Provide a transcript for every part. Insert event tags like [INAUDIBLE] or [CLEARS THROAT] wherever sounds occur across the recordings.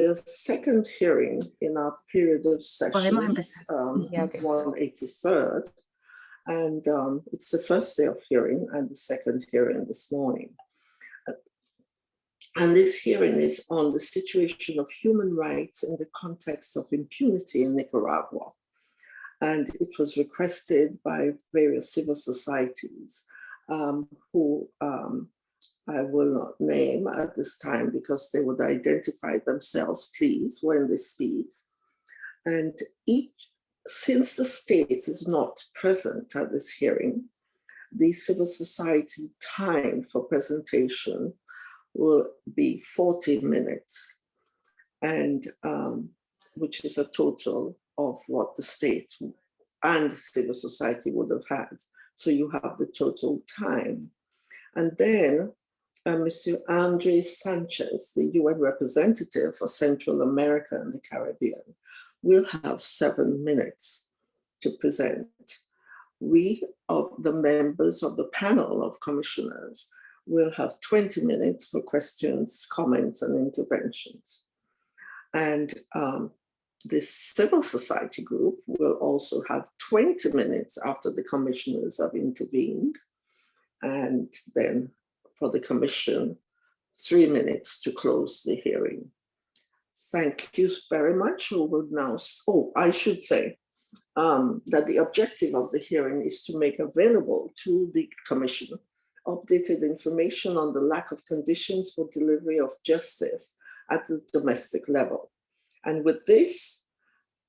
the second hearing in our period of sessions, um, Yeah, okay. 183rd. And um, it's the first day of hearing and the second hearing this morning. And this hearing is on the situation of human rights in the context of impunity in Nicaragua. And it was requested by various civil societies um, who um, I will not name at this time because they would identify themselves, please, when they speak. And each, since the state is not present at this hearing, the civil society time for presentation will be 40 minutes, and um, which is a total of what the state and civil society would have had. So you have the total time. And then uh, Mr. Andres Sanchez, the UN representative for Central America and the Caribbean, will have seven minutes to present. We, of the members of the panel of commissioners, will have 20 minutes for questions, comments, and interventions. And um, this civil society group will also have 20 minutes after the commissioners have intervened. And then for the commission, three minutes to close the hearing. Thank you very much. We will now, oh, I should say um, that the objective of the hearing is to make available to the commission updated information on the lack of conditions for delivery of justice at the domestic level. And with this,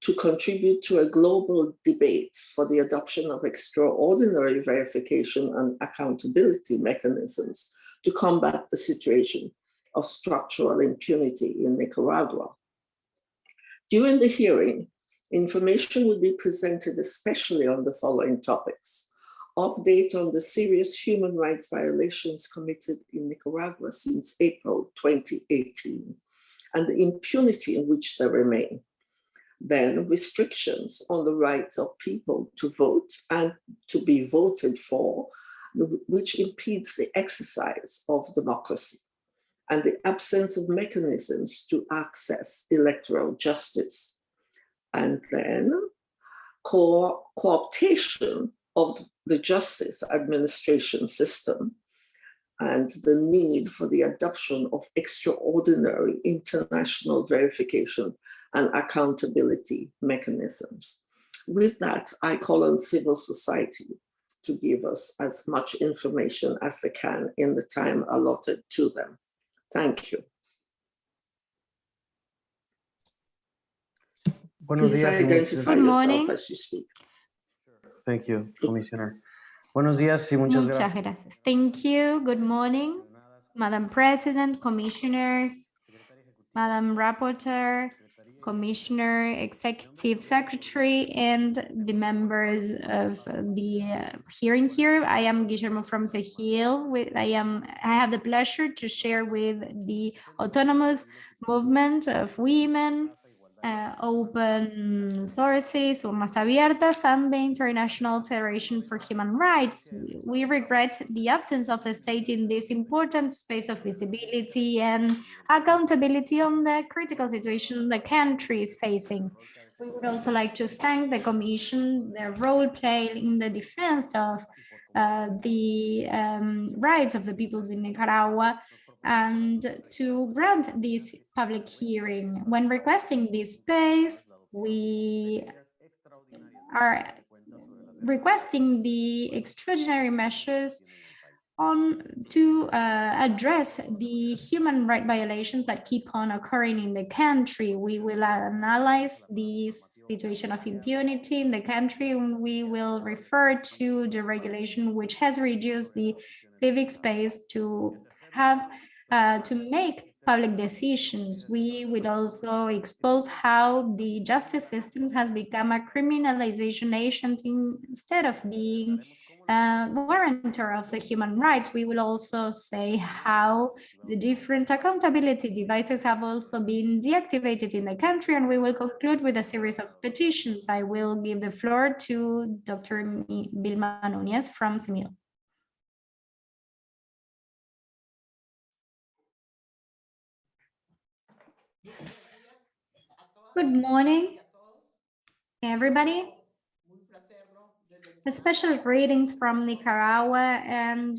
to contribute to a global debate for the adoption of extraordinary verification and accountability mechanisms to combat the situation of structural impunity in Nicaragua. During the hearing, information will be presented especially on the following topics. Update on the serious human rights violations committed in Nicaragua since April 2018 and the impunity in which they remain. Then restrictions on the rights of people to vote and to be voted for which impedes the exercise of democracy and the absence of mechanisms to access electoral justice. And then co cooptation of the justice administration system and the need for the adoption of extraordinary international verification and accountability mechanisms. With that, I call on civil society to give us as much information as they can in the time allotted to them. Thank you. Buenos Please días. identify Good morning. as you speak. Thank you, Commissioner. Buenos días y muchas Muchas gracias. gracias. Thank you. Good morning, Madam President, Commissioners, Madam Rapporteur, Commissioner, Executive Secretary, and the members of the uh, hearing here. I am Guillermo from Sehil. With I am I have the pleasure to share with the autonomous movement of women, uh, open sources, Urnas Abiertas, and the International Federation for Human Rights. We regret the absence of the state in this important space of visibility and accountability on the critical situation the country is facing. We would also like to thank the Commission, their role played in the defense of uh, the um, rights of the peoples in Nicaragua and to grant this public hearing. When requesting this space, we are requesting the extraordinary measures on to uh, address the human right violations that keep on occurring in the country. We will analyze the situation of impunity in the country and we will refer to the regulation which has reduced the civic space to have uh, to make public decisions. We will also expose how the justice systems has become a criminalization agent instead of being a guarantor of the human rights. We will also say how the different accountability devices have also been deactivated in the country, and we will conclude with a series of petitions. I will give the floor to Dr. Vilma Núñez from CIMIL. Good morning, everybody. A special greetings from Nicaragua, and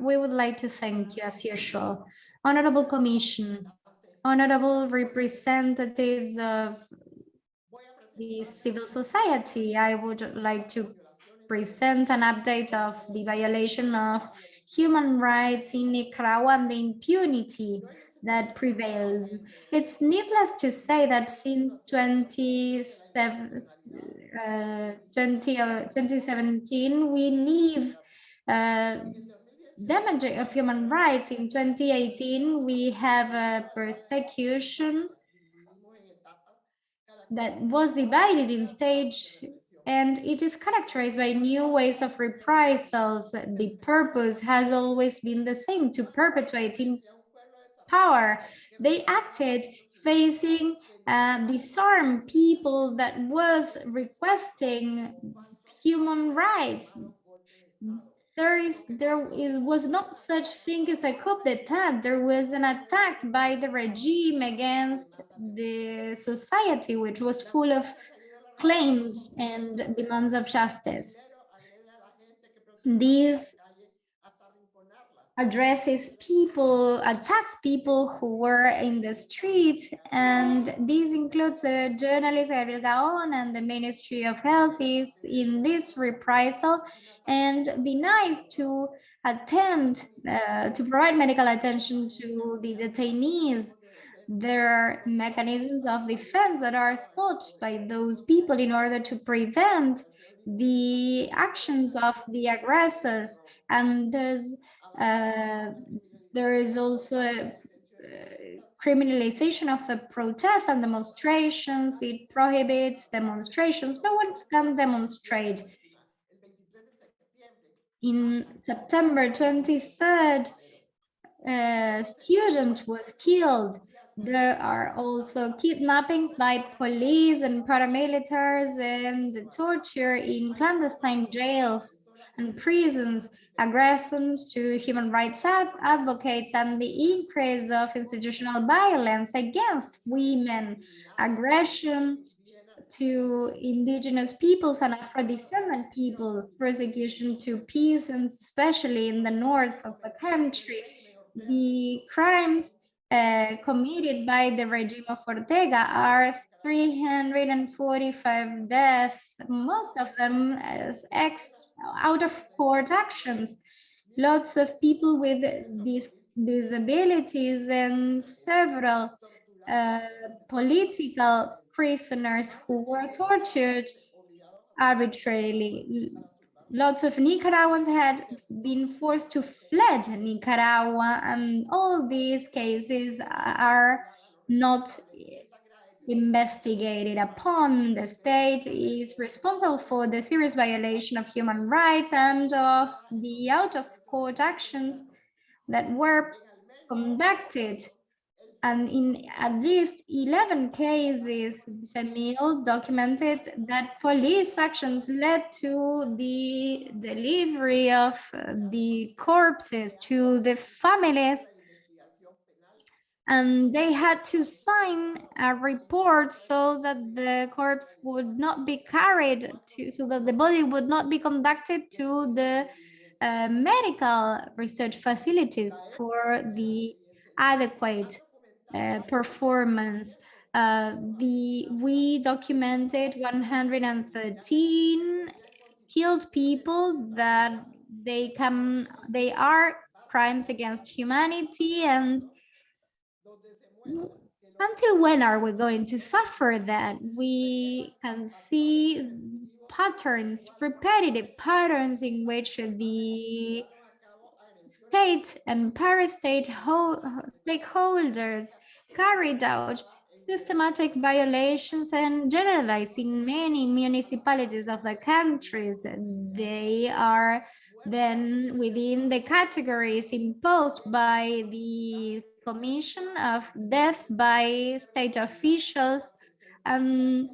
we would like to thank you as usual. Honorable Commission, honorable representatives of the civil society, I would like to present an update of the violation of human rights in Nicaragua and the impunity that prevails. It's needless to say that since 27, uh, 20, uh, 2017, we live uh, damage of human rights. In 2018, we have a persecution that was divided in stage and it is characterized by new ways of reprisals. The purpose has always been the same, to perpetuate power. They acted facing uh, disarmed people that was requesting human rights. There is there is was not such thing as a coup d'etat. There was an attack by the regime against the society, which was full of claims and demands of justice. These addresses people, attacks people who were in the street, and this includes the journalist Ángel Gahona and the Ministry of Health is in this reprisal and denies to attend, uh, to provide medical attention to the detainees. There are mechanisms of defense that are sought by those people in order to prevent the actions of the aggressors and there's there is also a uh, criminalization of the protests and demonstrations. It prohibits demonstrations. No one can demonstrate. In September 23rd, a student was killed. There are also kidnappings by police and paramilitaries and torture in clandestine jails and prisons aggressions to human rights advocates and the increase of institutional violence against women, aggression to indigenous peoples and Afro-descendant peoples, persecution to peasants, especially in the north of the country, the crimes uh, committed by the regime of Ortega are 345 deaths, most of them as ex out of court actions. Lots of people with these disabilities and several uh, political prisoners who were tortured arbitrarily. Lots of Nicaraguans had been forced to fled Nicaragua and all these cases are not investigated upon. The state is responsible for the serious violation of human rights and of the out-of-court actions that were conducted. And in at least 11 cases, the Semil documented that police actions led to the delivery of the corpses to the families and they had to sign a report so that the corpse would not be carried to so that the body would not be conducted to the uh, medical research facilities for the adequate uh, performance. Uh, the we documented 113 killed people that they come they are crimes against humanity and until when are we going to suffer that? We can see patterns, repetitive patterns in which the state and parastate stakeholders carried out systematic violations and generalized in many municipalities of the countries. They are then within the categories imposed by the commission of death by state officials and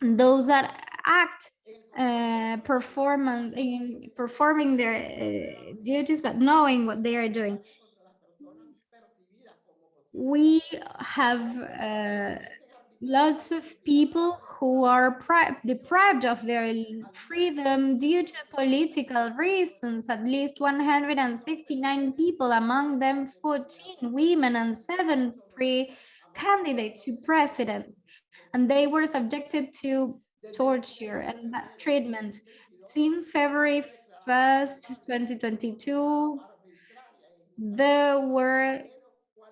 those that act uh, performance in performing their uh, duties but knowing what they are doing. We have uh, lots of people who are deprived of their freedom due to political reasons. At least 169 people, among them 14 women and seven pre-candidates to president. And they were subjected to torture and treatment. Since February 1st, 2022, there were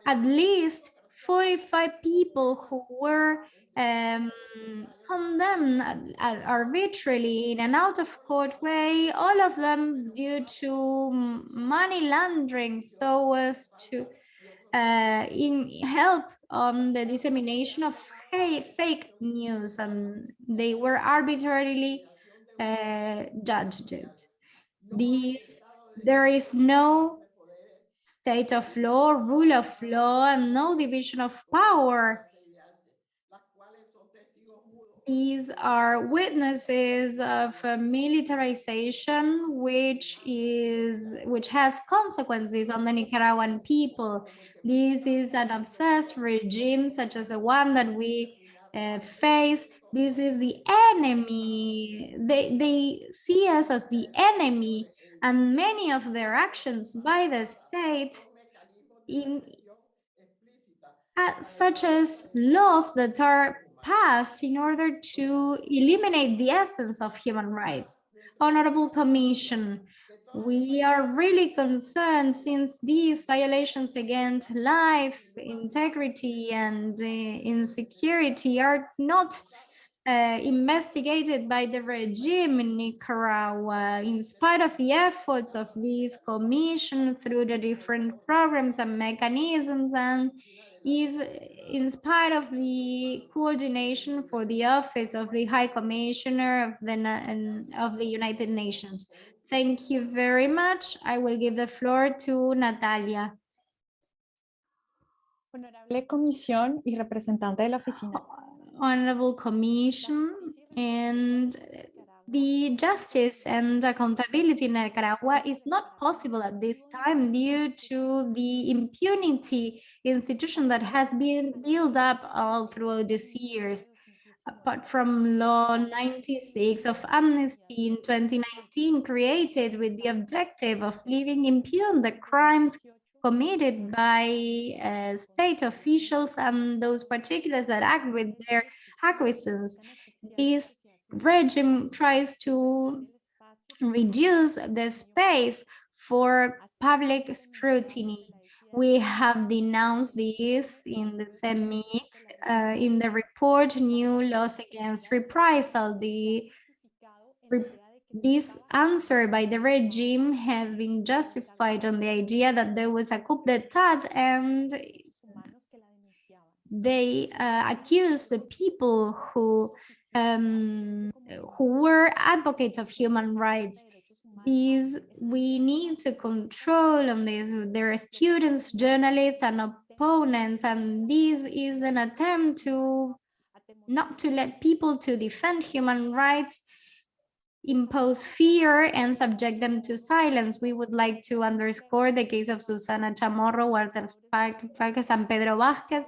at least 45 people who were um, condemned ar- arbitrarily in an out of court way, all of them due to money laundering so as to uh, in help on the dissemination of fa- fake news and they were arbitrarily uh, judged. These, there is no state of law, rule of law, and no division of power. These are witnesses of militarization, which is which has consequences on the Nicaraguan people. This is an obsessed regime, such as the one that we uh, face. This is the enemy. They they see us as the enemy, and many of their actions by the state in uh, such as laws that are passed in order to eliminate the essence of human rights. Honorable Commission, we are really concerned since these violations against life, integrity, and uh, insecurity are not uh, investigated by the regime in Nicaragua, in spite of the efforts of this commission through the different programs and mechanisms, and if in spite of the coordination for the office of the High Commissioner of the, of the United Nations. Thank you very much. I will give the floor to Natalia. Honorable Comisión y representante de la oficina. Honorable Commission and the justice and accountability in Nicaragua is not possible at this time due to the impunity institution that has been built up all throughout these years. Apart from Law 96 of Amnesty in 2019 created with the objective of leaving impune the crimes committed by uh, state officials and those particulars that act with their acquiescence. This regime tries to reduce the space for public scrutiny. We have denounced this in the CEMIC, uh, in the report, New Laws Against Reprisal. The re- this answer by the regime has been justified on the idea that there was a coup d'etat and they uh, accused the people who um, who were advocates of human rights. These we need to control on this. There are students, journalists, and opponents, and this is an attempt to not to let people to defend human rights impose fear and subject them to silence. We would like to underscore the case of Susana Chamorro, Walter Farkas, and Pedro Vázquez,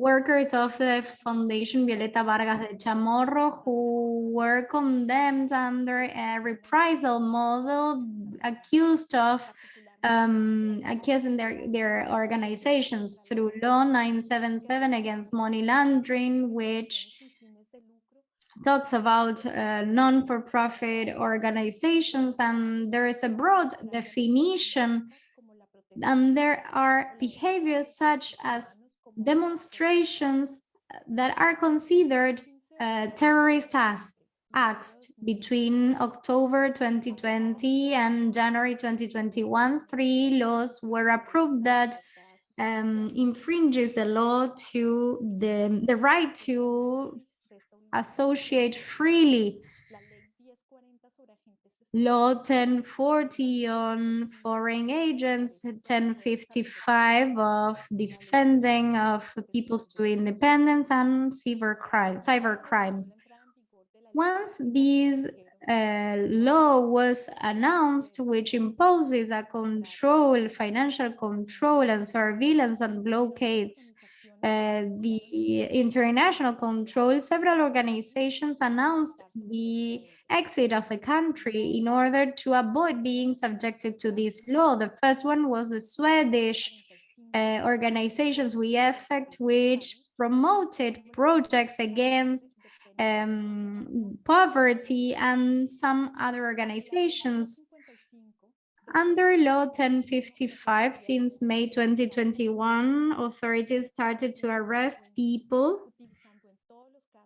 workers of the Foundation Violeta Barrios de Chamorro who were condemned under a reprisal model accused of um, accusing their, their organizations through law 977 against money laundering, which talks about uh, non-for-profit organizations and there is a broad definition and there are behaviors such as demonstrations that are considered uh, terrorist acts, between October 2020 and January 2021. Three laws were approved that um, infringes the law to the, the right to associate freely. Law 1040 on foreign agents, 1055 of defending of people's to independence and cyber crimes, cyber crimes. Once this uh, law was announced, which imposes a control, financial control and surveillance and blockades uh, the international control, several organizations announced the exit of the country in order to avoid being subjected to this law. The first one was the Swedish uh, organizations We Effect, which promoted projects against um, poverty and some other organizations. Under Law 1055, since May 2021, authorities started to arrest people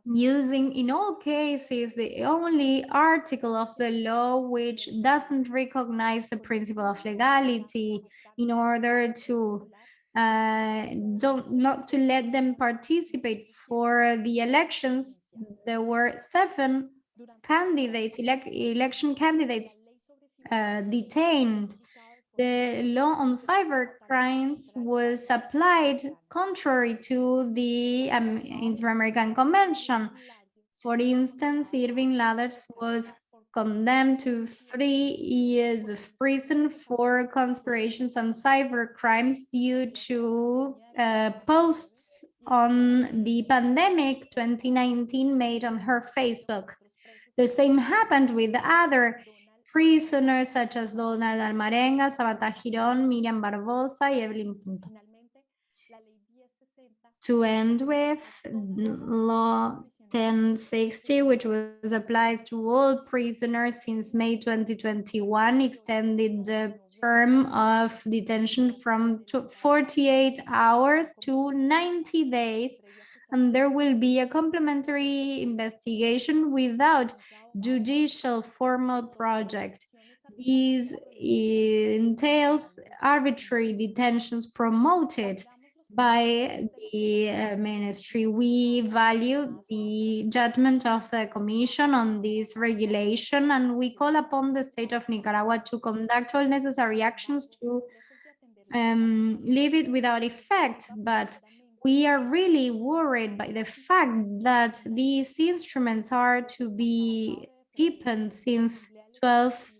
using, in all cases, the only article of the law which doesn't recognize the principle of legality in order to uh, don't not to let them participate for the elections. There were seven candidates, elec election candidates uh, detained. The law on cyber crimes was applied contrary to the um, Inter-American Convention. For instance, Irving Ladders was condemned to three years of prison for conspirations and cyber crimes due to uh, posts on the pandemic 2019 made on her Facebook. The same happened with the other prisoners such as Donald Alvarenga, Sabata Giron, Miriam Barbosa, y Evelyn Pinto. To end with, law 1060, which was applied to all prisoners since May 2021, extended the term of detention from 48 hours to 90 days, and there will be a complementary investigation without judicial formal project. These entails arbitrary detentions promoted by the uh, ministry. We value the judgment of the commission on this regulation and we call upon the state of Nicaragua to conduct all necessary actions to um, leave it without effect. But we are really worried by the fact that these instruments are to be deepened since 12th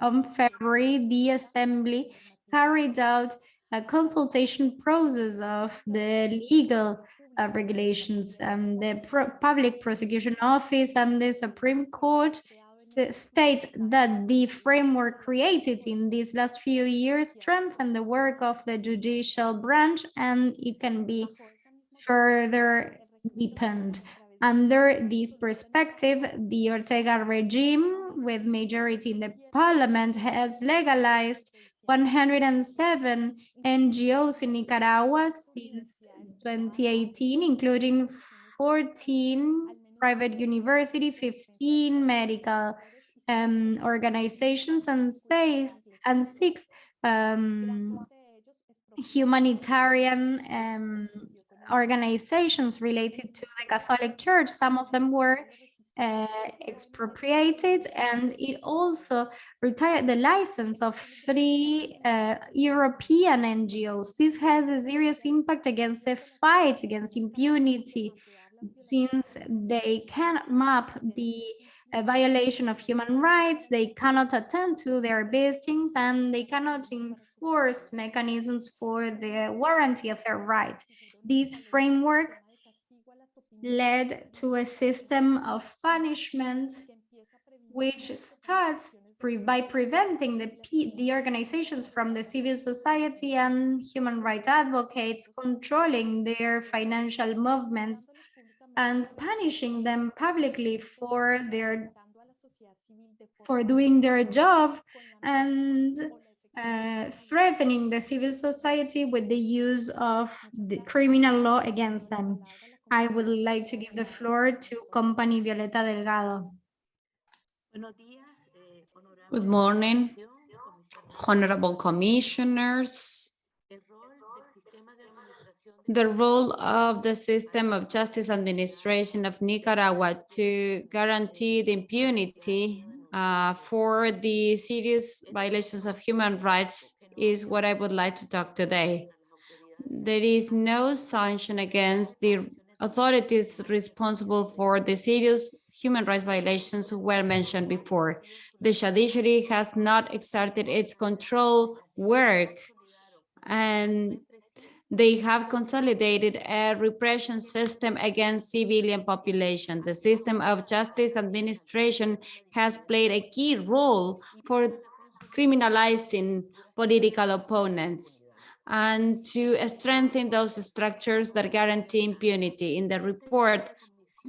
of February, the assembly carried out a consultation process of the legal uh, regulations and the Pro public prosecution office and the Supreme Court state that the framework created in these last few years strengthen the work of the judicial branch and it can be further deepened. Under this perspective, the Ortega regime with majority in the parliament has legalized 107 NGOs in Nicaragua since 2018, including 14 private university, 15 medical um, organizations, and six, and six um, humanitarian um, organizations related to the Catholic Church. Some of them were uh, expropriated and it also retired the license of three uh, European NGOs. This has a serious impact against the fight against impunity since they cannot map the uh, violation of human rights, they cannot attend to their bestings and they cannot enforce mechanisms for the warranty of their right. This framework led to a system of punishment which starts pre by preventing the, the organizations from the civil society and human rights advocates controlling their financial movements and punishing them publicly for their for doing their job and uh, threatening the civil society with the use of the criminal law against them. I would like to give the floor to Company Violeta Delgado. Good morning, honorable commissioners. The role of the system of justice administration of Nicaragua to guarantee the impunity uh, for the serious violations of human rights is what I would like to talk today. There is no sanction against the authorities responsible for the serious human rights violations who were mentioned before. The judiciary has not exerted its control work and They have consolidated a repression system against civilian population. The system of justice administration has played a key role for criminalizing political opponents and to strengthen those structures that guarantee impunity. In the report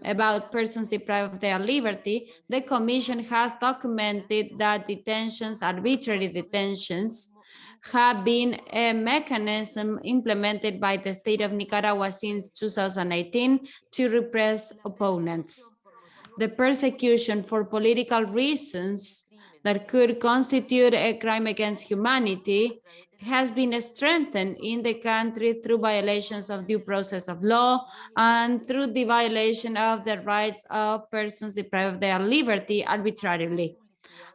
about persons deprived of their liberty, the Commission has documented that detentions, arbitrary detentions, have been a mechanism implemented by the state of Nicaragua since 2018 to repress opponents. The persecution for political reasons that could constitute a crime against humanity has been strengthened in the country through violations of due process of law and through the violation of the rights of persons deprived of their liberty arbitrarily.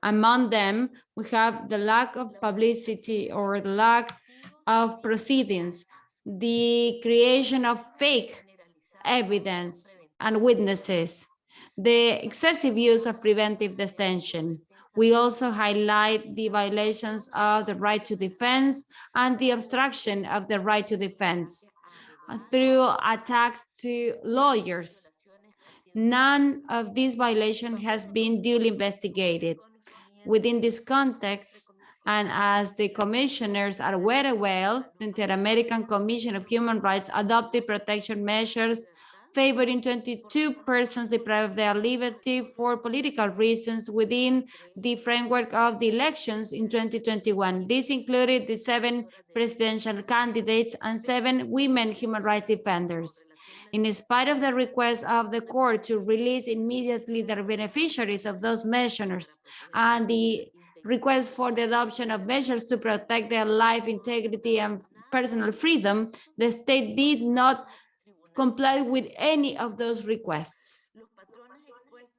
Among them, we have the lack of publicity or the lack of proceedings, the creation of fake evidence and witnesses, the excessive use of preventive detention. We also highlight the violations of the right to defense and the obstruction of the right to defense through attacks to lawyers. None of these violations has been duly investigated. Within this context, and as the commissioners are aware well, the Inter-American Commission of Human Rights adopted protection measures favoring 22 persons deprived of their liberty for political reasons within the framework of the elections in 2021. This included the seven presidential candidates and seven women human rights defenders. In spite of the request of the court to release immediately the beneficiaries of those measures and the request for the adoption of measures to protect their life integrity and personal freedom, the state did not comply with any of those requests.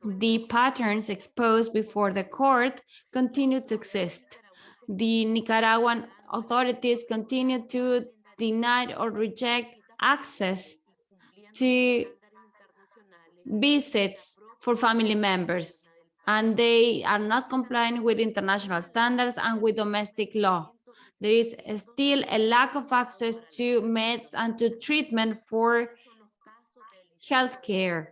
The patterns exposed before the court continue to exist. The Nicaraguan authorities continue to deny or reject access to visits for family members, and they are not complying with international standards and with domestic law. There is still a lack of access to meds and to treatment for healthcare.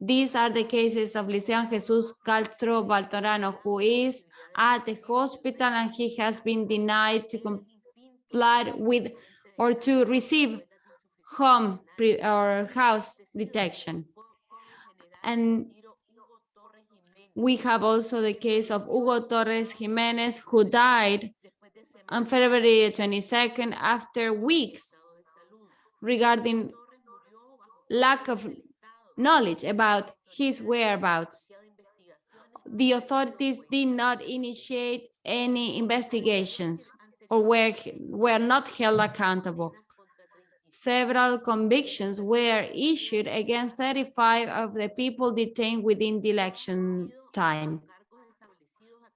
These are the cases of Licean Jesus Castro Baltorano, who is at the hospital and he has been denied to comply with or to receive home or house detection. And we have also the case of Hugo Torres Jimenez, who died on February 22nd after weeks regarding lack of knowledge about his whereabouts. The authorities did not initiate any investigations or were, were not held accountable. Several convictions were issued against 35 of the people detained within the election time.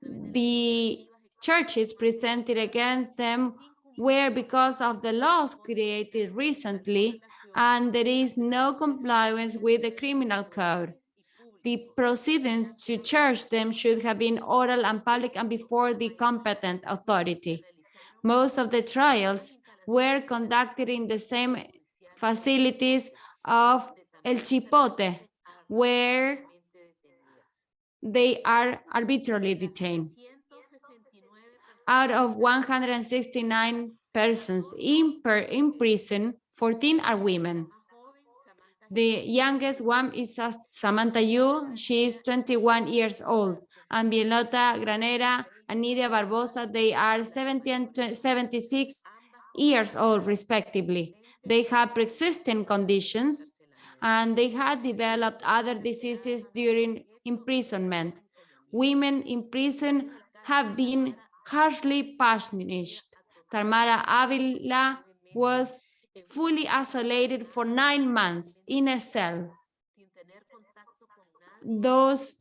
The charges presented against them were because of the laws created recently and there is no compliance with the criminal code. The proceedings to charge them should have been oral and public and before the competent authority. Most of the trials were conducted in the same facilities of El Chipote, where they are arbitrarily detained. Out of 169 persons in, per, in prison, 14 are women. The youngest one is Samantha Yu, she is 21 years old, and Violeta Granera and Nidia Barbosa, they are 70 and 76 years old respectively. They have pre-existing conditions and they had developed other diseases during imprisonment. Women in prison have been harshly punished. Tamara Dávila was fully isolated for nine months in a cell. Those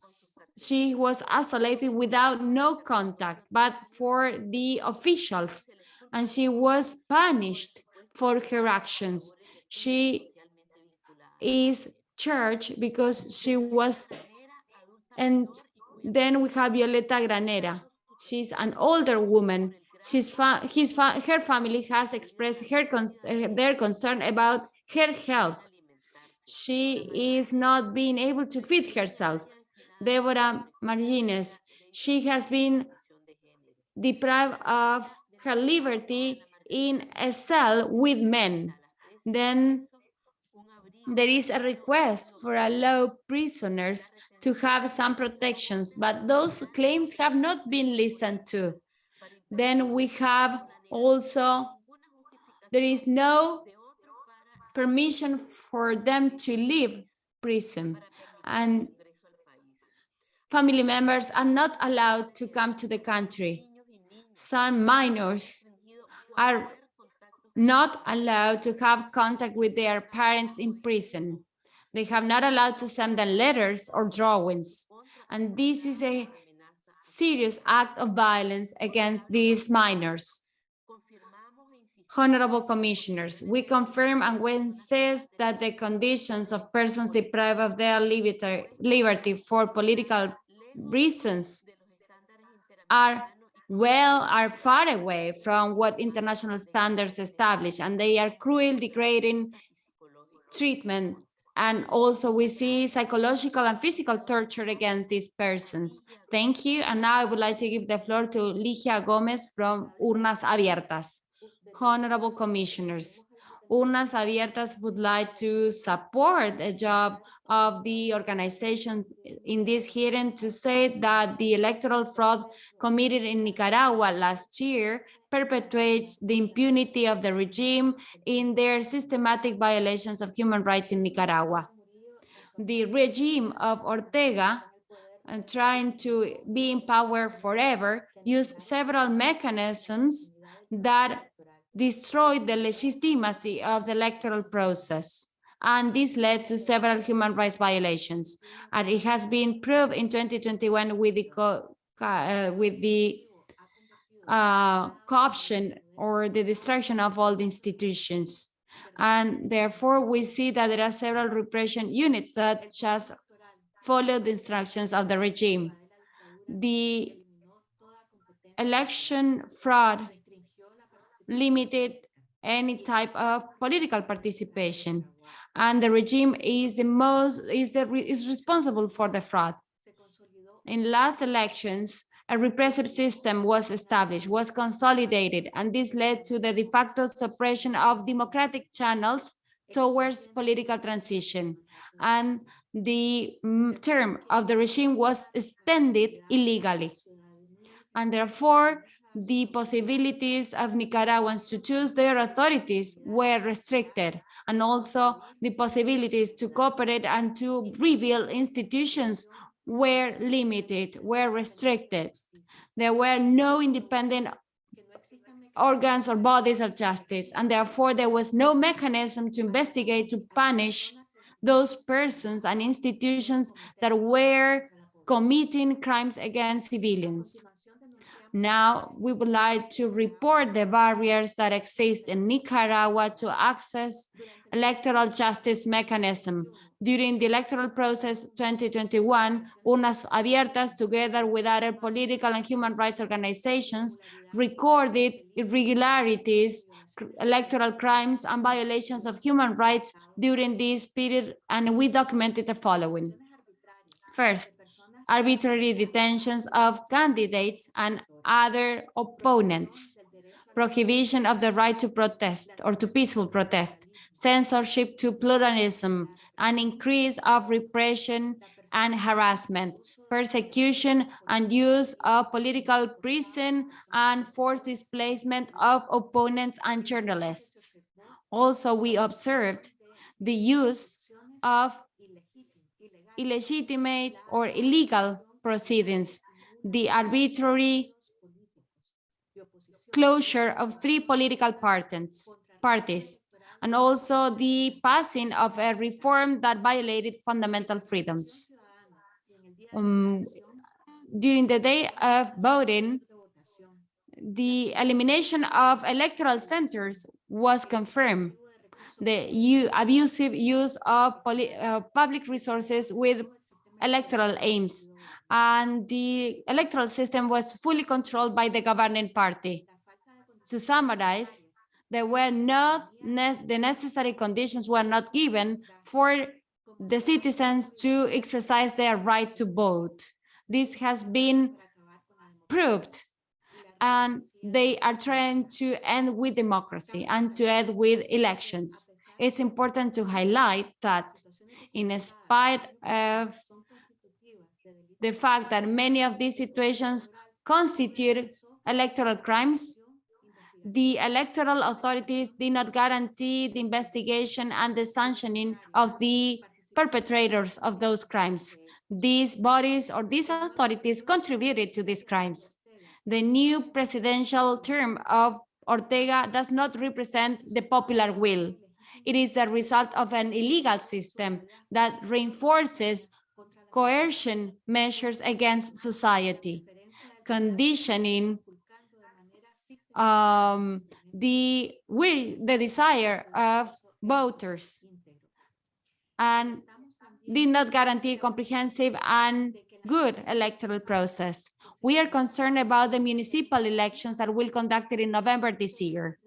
she was isolated without no contact, but for the officials, and she was punished for her actions. She is charged because she was, and then we have Violeta Granera. She's an older woman. She's fa his fa her family has expressed her cons uh, their concern about her health. She is not being able to feed herself. Deborah Martinez, she has been deprived of her liberty in a cell with men. Then there is a request for allow prisoners to have some protections, but those claims have not been listened to. Then we have also, there is no permission for them to leave prison and family members are not allowed to come to the country. Some minors are not allowed to have contact with their parents in prison. They have not allowed to send them letters or drawings. And this is a serious act of violence against these minors. Honorable commissioners, we confirm and when says that the conditions of persons deprived of their liberty, liberty for political reasons are well are far away from what international standards establish and they are cruel degrading treatment and also we see psychological and physical torture against these persons. Thank you. And now I would like to give the floor to Ligia Gomez from Urnas Abiertas. Honorable Commissioners, Urnas Abiertas would like to support the job of the organization in this hearing to say that the electoral fraud committed in Nicaragua last year perpetuates the impunity of the regime in their systematic violations of human rights in Nicaragua. The regime of Ortega and trying to be in power forever used several mechanisms that destroyed the legitimacy of the electoral process. And this led to several human rights violations. And it has been proved in 2021 with the, uh, with the uh, corruption or the destruction of all the institutions. And therefore, we see that there are several repression units that just follow the instructions of the regime. The election fraud limited any type of political participation. And the regime is the most is the is responsible for the fraud. In last elections a repressive system was established was consolidated and this led to the de facto suppression of democratic channels towards political transition. And the mm, term of the regime was extended illegally. And therefore the possibilities of Nicaraguans to choose their authorities were restricted, and also the possibilities to cooperate and to rebuild institutions were limited, were restricted. There were no independent organs or bodies of justice, and therefore there was no mechanism to investigate, to punish those persons and institutions that were committing crimes against civilians. Now, we would like to report the barriers that exist in Nicaragua to access electoral justice mechanism. During the electoral process 2021, Urnas Abiertas, together with other political and human rights organizations, recorded irregularities, electoral crimes, and violations of human rights during this period, and we documented the following. First, arbitrary detentions of candidates and other opponents, prohibition of the right to protest or to peaceful protest, censorship to pluralism, an increase of repression and harassment, persecution and use of political prison and forced displacement of opponents and journalists. Also, we observed the use of illegitimate or illegal proceedings, the arbitrary closure of three political parties, and also the passing of a reform that violated fundamental freedoms. Um, during the day of voting, the elimination of electoral centers was confirmed the abusive use of uh, public resources with electoral aims. And the electoral system was fully controlled by the governing party. To summarize, there were not, ne- the necessary conditions were not given for the citizens to exercise their right to vote. This has been proved and they are trying to end with democracy and to end with elections. It's important to highlight that in spite of the fact that many of these situations constitute electoral crimes, the electoral authorities did not guarantee the investigation and the sanctioning of the perpetrators of those crimes. These bodies or these authorities contributed to these crimes. The new presidential term of Ortega does not represent the popular will. It is a result of an illegal system that reinforces coercion measures against society, conditioning um, the will, the desire of voters, and did not guarantee comprehensive and good electoral process. We are concerned about the municipal elections that will conducted in November this year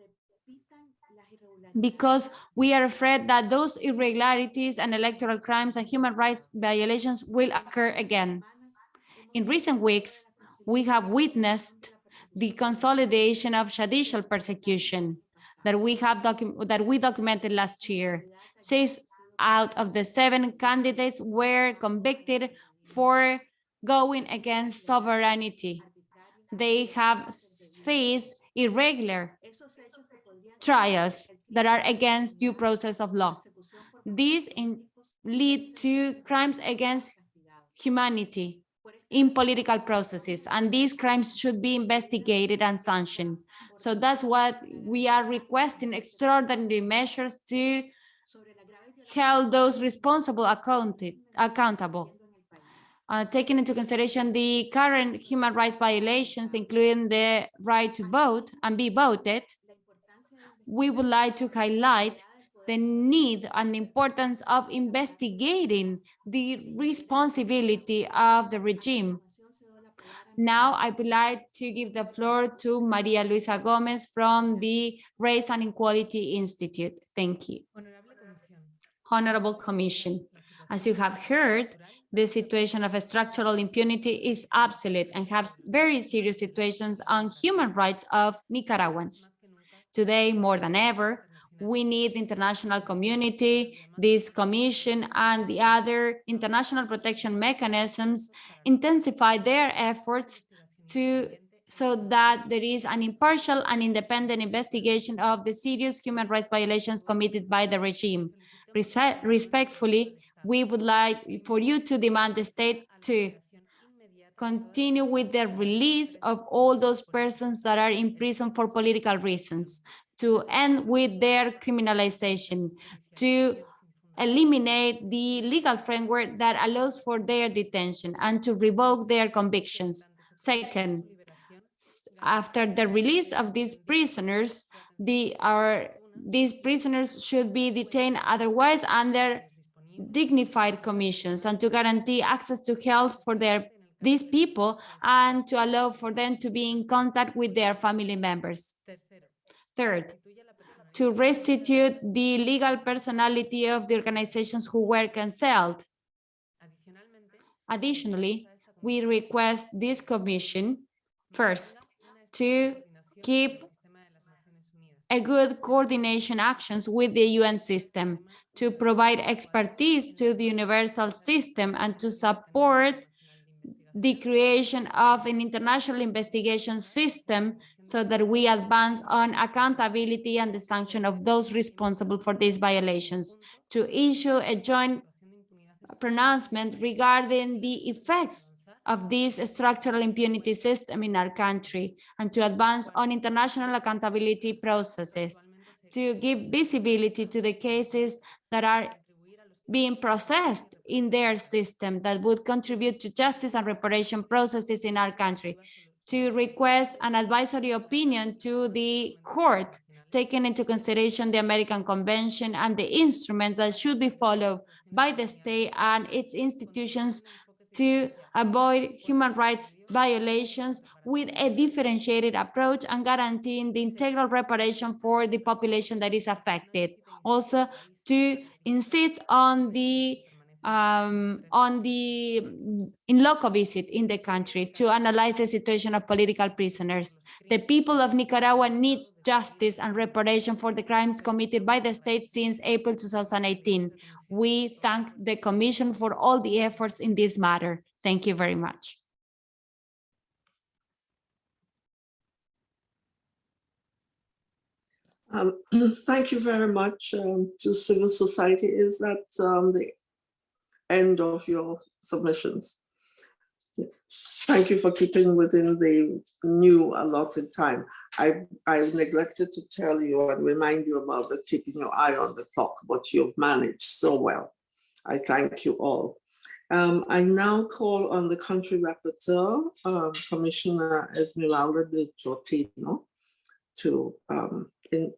because we are afraid that those irregularities and electoral crimes and human rights violations will occur again. In recent weeks, we have witnessed the consolidation of judicial persecution that we have that we documented last year. Six out of the seven candidates were convicted for going against sovereignty. They have faced irregular trials that are against due process of law. These in, lead to crimes against humanity in political processes, and these crimes should be investigated and sanctioned. So that's what we are requesting extraordinary measures to hold those responsible accounted, accountable. Uh, taking into consideration the current human rights violations, including the right to vote and be voted, we would like to highlight the need and importance of investigating the responsibility of the regime. Now, I would like to give the floor to Maria Luisa Gomez from the Race and Equality Institute. Thank you. Honorable Commission, as you have heard, the situation of structural impunity is absolute and has very serious situations on human rights of Nicaraguans. Today, more than ever, we need the international community, this commission and the other international protection mechanisms intensify their efforts to so that there is an impartial and independent investigation of the serious human rights violations committed by the regime. Respectfully, we would like for you to demand the state to continue with the release of all those persons that are in prison for political reasons, to end with their criminalization, to eliminate the legal framework that allows for their detention and to revoke their convictions. Second, after the release of these prisoners, the, our, these prisoners should be detained otherwise under dignified commissions and to guarantee access to health for their these people and to allow for them to be in contact with their family members. Third, to restitute the legal personality of the organizations who were cancelled. Additionally, we request this commission first to keep a good coordination actions with the UN system to provide expertise to the universal system and to support the creation of an international investigation system so that we advance on accountability and the sanction of those responsible for these violations, to issue a joint pronouncement regarding the effects of this structural impunity system in our country, and to advance on international accountability processes, to give visibility to the cases that are being processed in their system that would contribute to justice and reparation processes in our country, to request an advisory opinion to the court, taking into consideration the American Convention and the instruments that should be followed by the state and its institutions to avoid human rights violations with a differentiated approach and guaranteeing the integral reparation for the population that is affected. Also, to insist on the um, on the in loco visit in the country to analyze the situation of political prisoners. The people of Nicaragua need justice and reparation for the crimes committed by the state since April 2018. We thank the Commission for all the efforts in this matter. Thank you very much. Um, [CLEARS THROAT] thank you very much um, to civil society. Is that um, the end of your submissions? Thank you for keeping within the new allotted time. I, I neglected to tell you and remind you about the keeping your eye on the clock, but you've managed so well. I thank you all. Um, I now call on the country rapporteur, um, Commissioner Esmeralda de Troitiño, to um, in,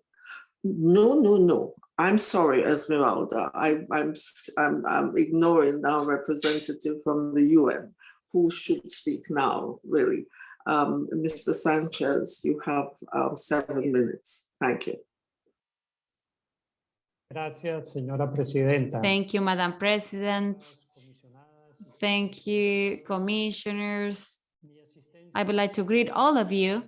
no, no, no. I'm sorry, Esmeralda. I, I'm, I'm, I'm ignoring our representative from the UN who should speak now, really. Um, Mr. Sanchez, you have um, seven minutes. Thank you. Gracias, señora presidenta. Thank you, Madam President. Thank you, commissioners. I would like to greet all of you.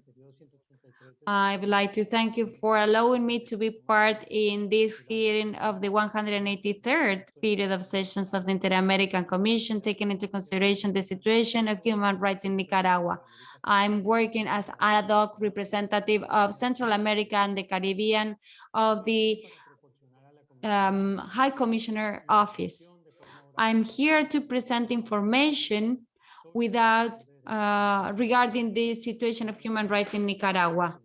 I would like to thank you for allowing me to be part in this hearing of the 183rd period of sessions of the Inter-American Commission, taking into consideration the situation of human rights in Nicaragua. I'm working as ad hoc representative of Central America and the Caribbean of the um, High Commissioner Office. I'm here to present information without uh, regarding the situation of human rights in Nicaragua.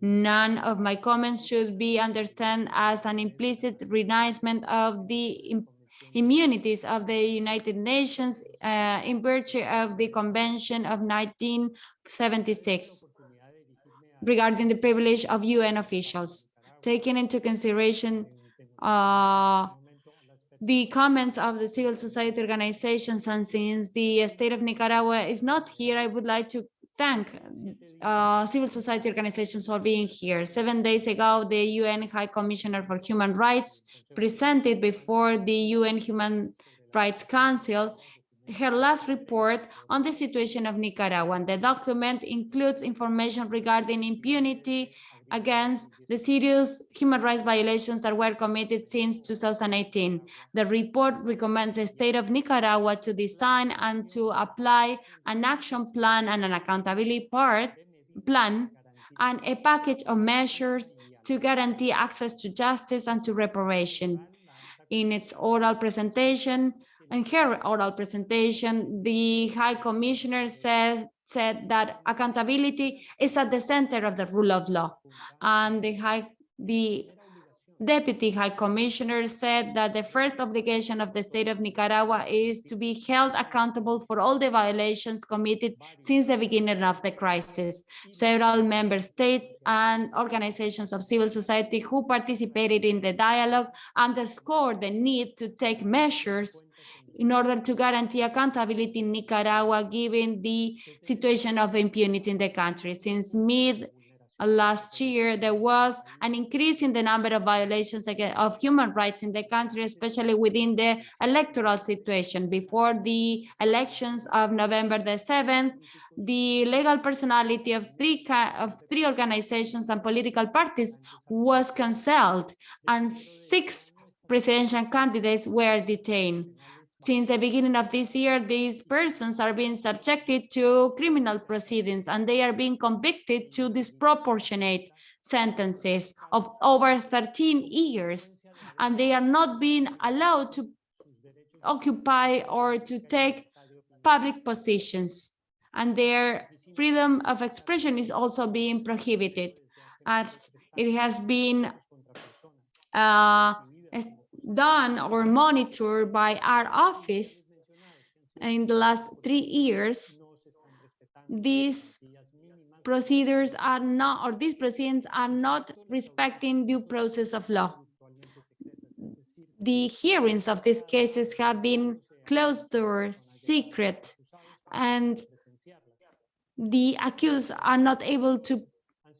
None of my comments should be understood as an implicit renouncement of the immunities of the United Nations uh, in virtue of the Convention of 1976 regarding the privilege of UN officials, taking into consideration uh, the comments of the civil society organizations and since the state of Nicaragua is not here, I would like to thank uh, civil society organizations for being here. Seven days ago, the UN High Commissioner for Human Rights presented before the UN Human Rights Council her last report on the situation of Nicaragua. And the document includes information regarding impunity against the serious human rights violations that were committed since 2018. The report recommends the state of Nicaragua to design and to apply an action plan and an accountability part plan and a package of measures to guarantee access to justice and to reparation. In its oral presentation, in her oral presentation, the High Commissioner says said that accountability is at the center of the rule of law. And the high, the Deputy High Commissioner said that the first obligation of the state of Nicaragua is to be held accountable for all the violations committed since the beginning of the crisis. Several member states and organizations of civil society who participated in the dialogue underscored the need to take measures in order to guarantee accountability in Nicaragua, given the situation of impunity in the country. Since mid uh, last year, there was an increase in the number of violations of human rights in the country, especially within the electoral situation. Before the elections of November the 7th, the legal personality of three of three organizations and political parties was cancelled, and six presidential candidates were detained. Since the beginning of this year, these persons are being subjected to criminal proceedings and they are being convicted to disproportionate sentences of over 13 years. And they are not being allowed to occupy or to take public positions. And their freedom of expression is also being prohibited as it has been uh, done or monitored by our office in the last three years, these procedures are not, or these proceedings are not respecting due process of law. The hearings of these cases have been closed door, secret, and the accused are not able to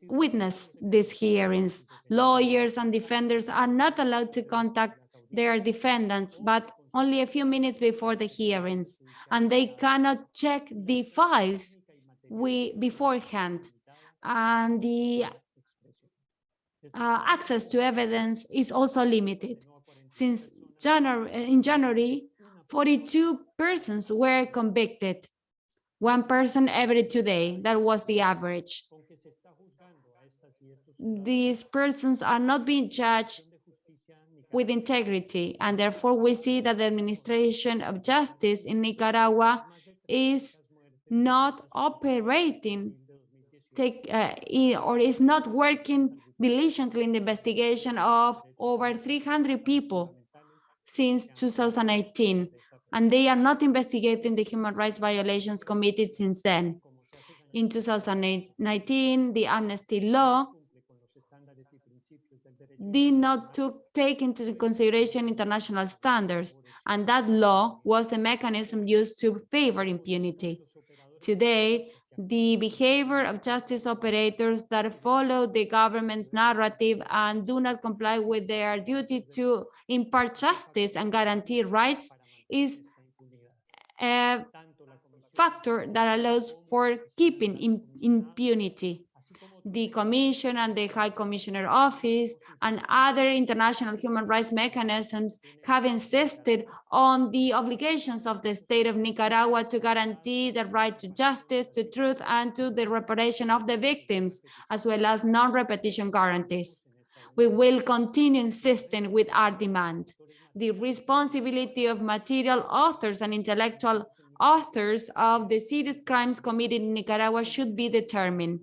witness these hearings. Lawyers and defenders are not allowed to contact their defendants, but only a few minutes before the hearings, and they cannot check the files we beforehand. And the uh, access to evidence is also limited. Since January, in January, 42 persons were convicted, one person every two days. That was the average. These persons are not being judged with integrity, and therefore we see that the administration of justice in Nicaragua is not operating take uh, or is not working diligently in the investigation of over 300 people since 2018 and they are not investigating the human rights violations committed since then. In 2019 the amnesty law did not took, take into consideration international standards, and that law was a mechanism used to favor impunity. Today, the behavior of justice operators that follow the government's narrative and do not comply with their duty to impart justice and guarantee rights is a factor that allows for keeping im- impunity. The Commission and the High Commissioner Office and other international human rights mechanisms have insisted on the obligations of the state of Nicaragua to guarantee the right to justice, to truth, and to the reparation of the victims, as well as non-repetition guarantees. We will continue insisting with our demand. The responsibility of material authors and intellectual authors of the serious crimes committed in Nicaragua should be determined.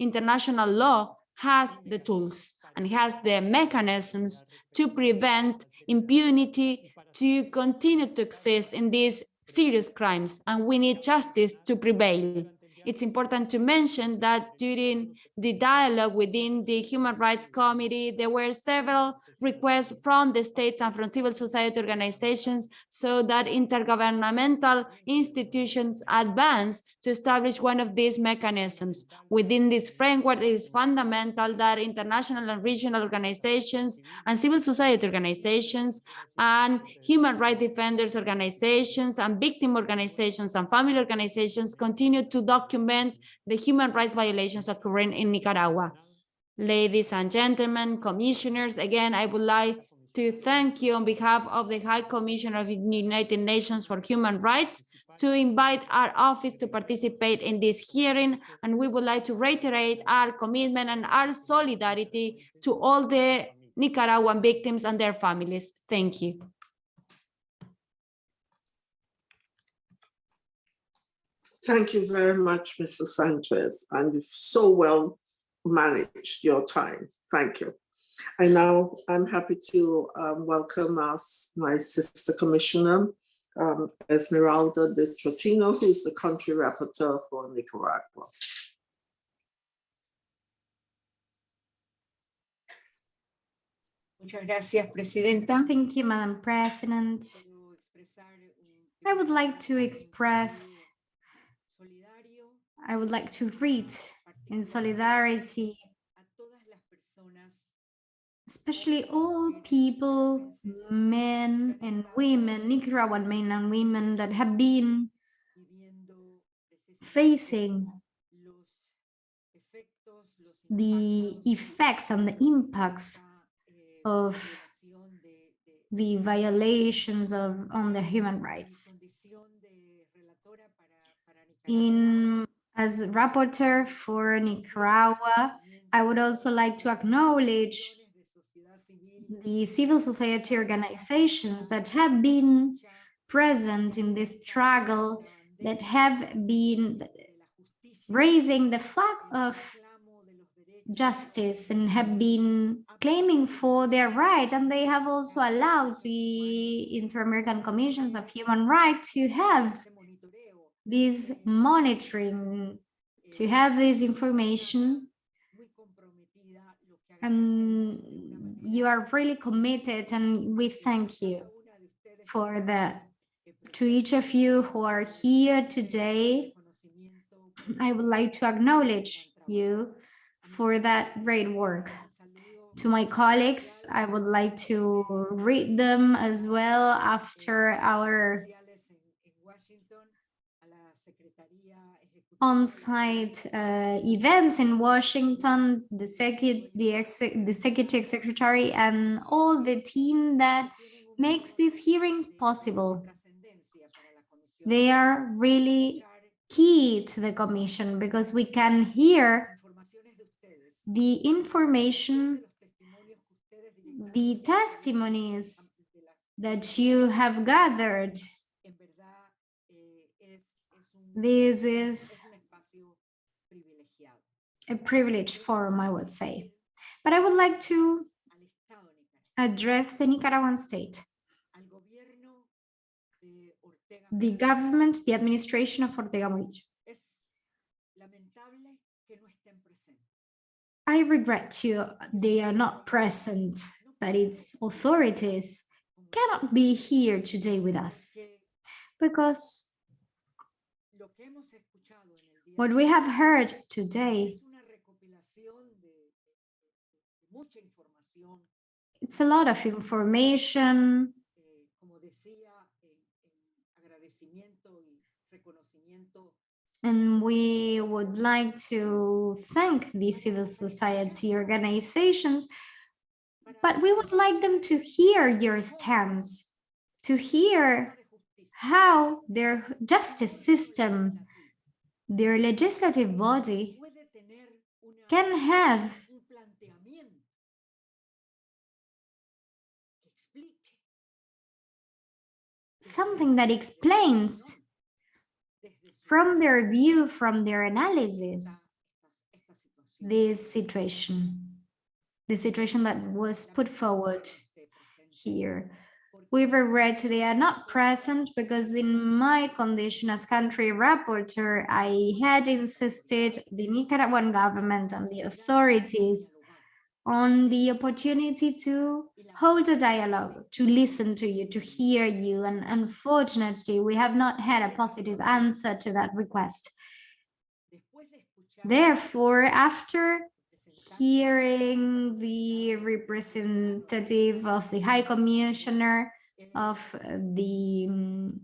International law has the tools and has the mechanisms to prevent impunity to continue to exist in these serious crimes, and we need justice to prevail. It's important to mention that during the dialogue within the Human Rights Committee, there were several requests from the states and from civil society organizations so that intergovernmental institutions advance to establish one of these mechanisms. Within this framework, it is fundamental that international and regional organizations and civil society organizations and human rights defenders organizations and victim organizations and family organizations continue to document the human rights violations occurring in Nicaragua. Ladies and gentlemen, commissioners, again, I would like to thank you on behalf of the High Commissioner of the United Nations for Human Rights to invite our office to participate in this hearing. And we would like to reiterate our commitment and our solidarity to all the Nicaraguan victims and their families. Thank you. Thank you very much, Mr. Sanchez, and you've so well managed your time. Thank you. And now I'm happy to um, welcome us, my sister commissioner, um, Esmeralda de Troitiño, who is the country rapporteur for Nicaragua. Muchas gracias, Presidenta. Thank you, Madam President. Quiero expresar un I would like to express, solidario I would like to read in solidarity, especially all people, men and women, Nicaraguan men and women that have been facing the effects and the impacts of the violations of on the human rights. In as rapporteur for Nicaragua, I would also like to acknowledge the civil society organizations that have been present in this struggle, that have been raising the flag of justice and have been claiming for their rights. And they have also allowed the Inter-American Commissions of Human Rights to have this monitoring, to have this information and you are really committed and we thank you for the to each of you who are here today, I would like to acknowledge you for that great work. To my colleagues, I would like to read them as well after our on-site uh, events in Washington, the secu- the, ex- the executive secretary and all the team that makes these hearings possible. They are really key to the commission because we can hear the information, the testimonies that you have gathered. This is a privileged forum, I would say. But I would like to address the Nicaraguan state, the government, the administration of Ortega Murillo. I regret you, they are not present, that its authorities cannot be here today with us because what we have heard today it's a lot of information. And we would like to thank the civil society organizations but we would like them to hear your stance to hear how their justice system their legislative body can have something that explains from their view, from their analysis, this situation, the situation that was put forward here. We regret they are not present because in my condition as country rapporteur, I had insisted the Nicaraguan government and the authorities on the opportunity to hold a dialogue, to listen to you, to hear you. And unfortunately, we have not had a positive answer to that request. Therefore, after hearing the representative of the High Commissioner of the um,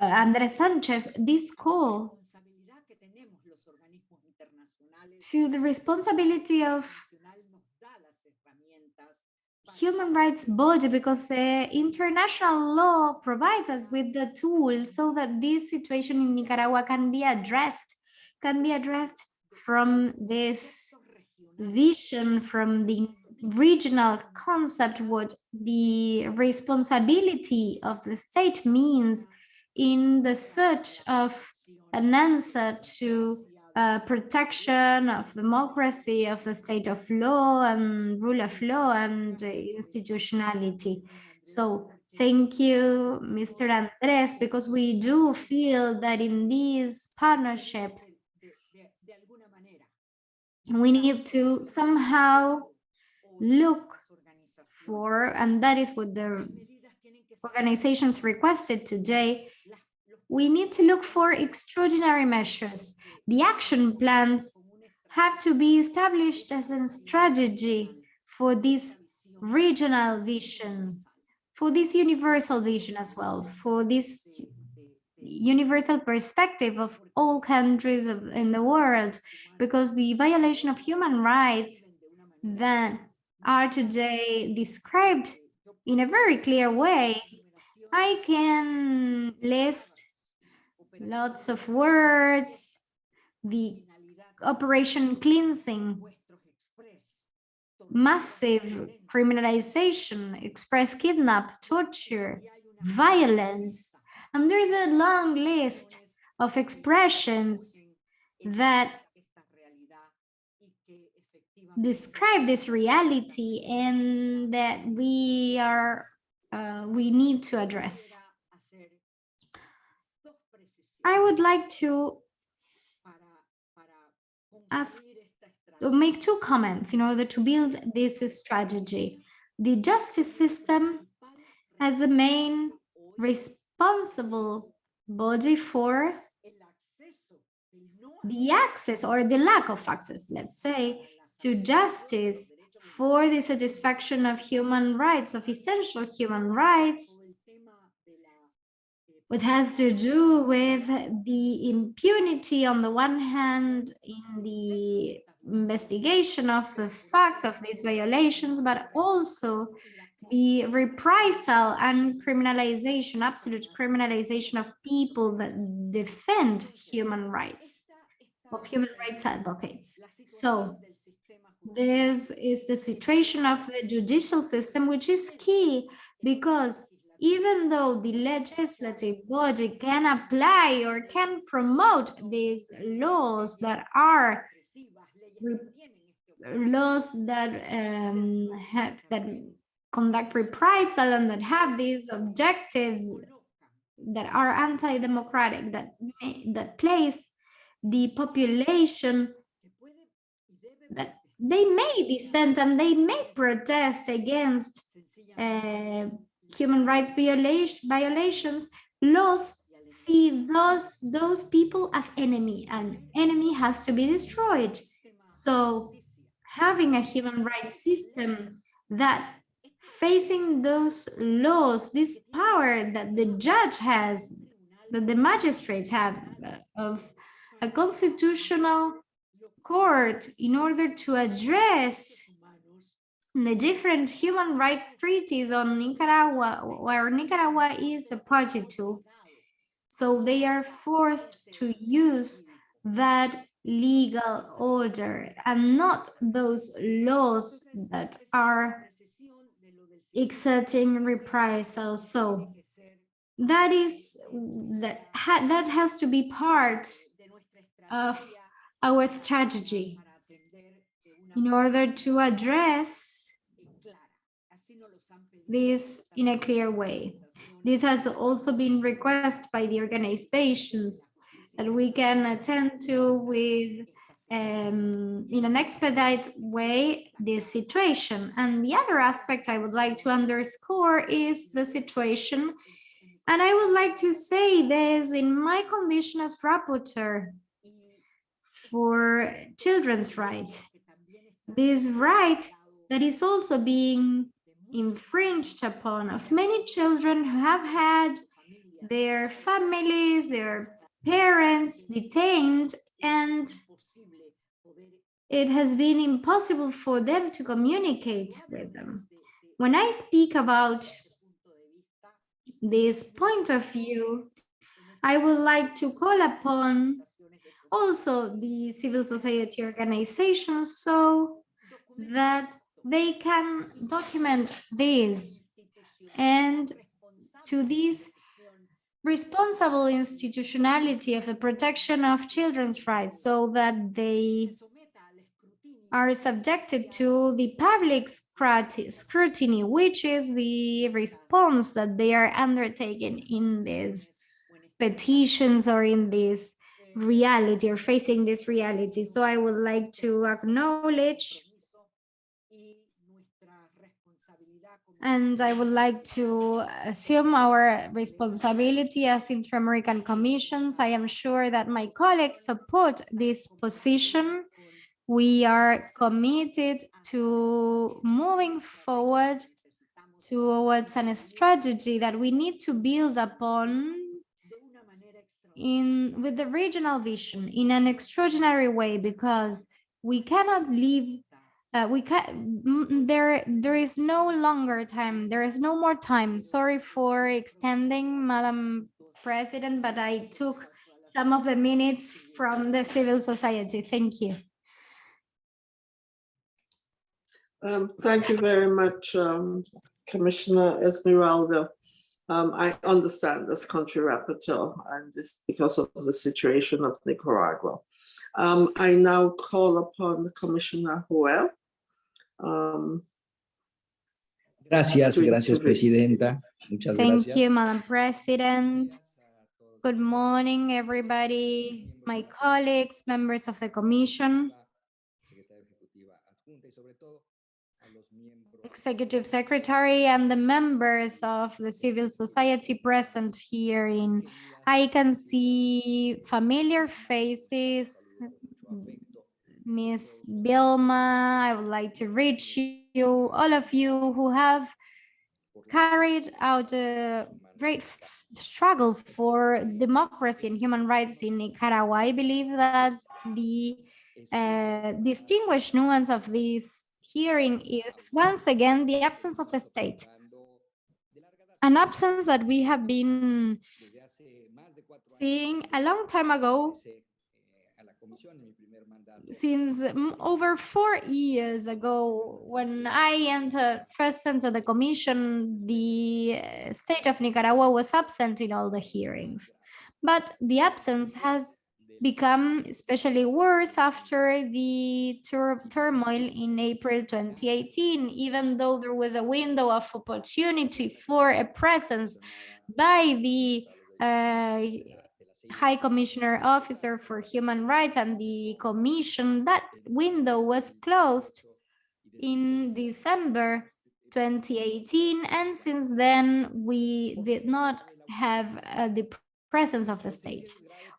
uh, Andres Sanchez, this call to the responsibility of human rights body because the international law provides us with the tools so that this situation in Nicaragua can be addressed, can be addressed from this vision, from the regional concept, what the responsibility of the state means in the search of an answer to uh, protection of democracy, of the state of law and rule of law and institutionality. So thank you, Mr. Andres, because we do feel that in this partnership, we need to somehow look for, and that is what the organizations requested today, we need to look for extraordinary measures. The action plans have to be established as a strategy for this regional vision, for this universal vision as well, for this universal perspective of all countries in the world, because the violation of human rights that are today described in a very clear way, I can list lots of words, the operation cleansing, massive criminalization, express kidnap, torture, violence, and there's a long list of expressions that describe this reality and that we are uh, we need to address. I would like to ask to make two comments in order to build this strategy. The justice system as the main responsible body for the access or the lack of access, let's say, to justice for the satisfaction of human rights, of essential human rights, todo el tema de la eh, which has to do with the impunity on the one hand in the investigation of the facts of these violations, but also the reprisal and criminalization, absolute criminalization of people that defend human rights, of human rights advocates. So this is the situation of the judicial system, which is key because even though the legislative body can apply or can promote these laws that are laws that um, have that conduct reprisal and that have these objectives that are anti-democratic that that place the population that they may dissent and they may protest against uh, human rights violation, violations, laws see those, those people as enemy and enemy has to be destroyed. So having a human rights system that facing those laws, this power that the judge has, that the magistrates have uh, of a constitutional court in order to address the different human rights treaties on Nicaragua, where Nicaragua is a party to. So they are forced to use that legal order and not those laws that are exerting reprisal. So that is that ha that has to be part of our strategy in order to address this in a clear way. This has also been requested by the organizations that we can attend to with um, in an expedite way this situation. And the other aspect I would like to underscore is the situation. And I would like to say this in my condition as rapporteur for children's rights. This right that is also being infringed upon of many children who have had their families, their parents detained, and it has been impossible for them to communicate with them. When I speak about this point of view, I would like to call upon also the civil society organizations so that they can document this and to this responsible institutionality of the protection of children's rights so that they are subjected to the public scrutiny, which is the response that they are undertaking in these petitions or in this reality or facing this reality. So I would like to acknowledge and I would like to assume our responsibility as Inter-American Commissions. I am sure that my colleagues support this position. We are committed to moving forward towards a strategy that we need to build upon in with the regional vision in an extraordinary way because we cannot leave uh, we can there there is no longer time there is no more time sorry for extending madam president but i took some of the minutes from the civil society thank you Um, thank you very much, um, Commissioner Esmeralda. Um, I understand this country rapporteur and this because of the situation of Nicaragua. Um, I now call upon Commissioner Joel. Um, Gracias, to- gracias, to. Presidenta. Muchas thank gracias. you madam president good morning everybody my colleagues members of the commission Secretaria Ejecutiva Adjunta y sobre todo executive secretary and the members of the civil society present here in I can see familiar faces. Miss Vilma, I would like to reach you, all of you who have carried out a great struggle for democracy and human rights in Nicaragua. I believe that the uh, distinguished nuance of this hearing is once again the absence of the state. An absence that we have been seeing a long time ago since mm, over four years ago, when I entered, first entered the commission, the uh, state of Nicaragua was absent in all the hearings. But the absence has become especially worse after the tur- turmoil in April 2018, even though there was a window of opportunity for a presence by the uh, High Commissioner Officer for Human Rights and the Commission, that window was closed in December 2018. And since then, we did not have uh, the presence of the state.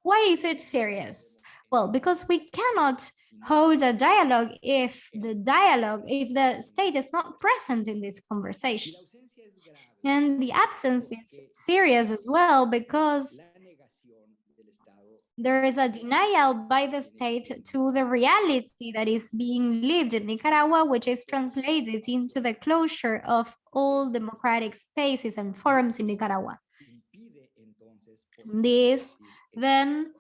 Why is it serious? Well, because we cannot hold a dialogue if the dialogue, if the state is not present in these conversations. And the absence is serious as well because there is a denial by the state to the reality that is being lived in Nicaragua, which is translated into the closure of all democratic spaces and forums in Nicaragua. This then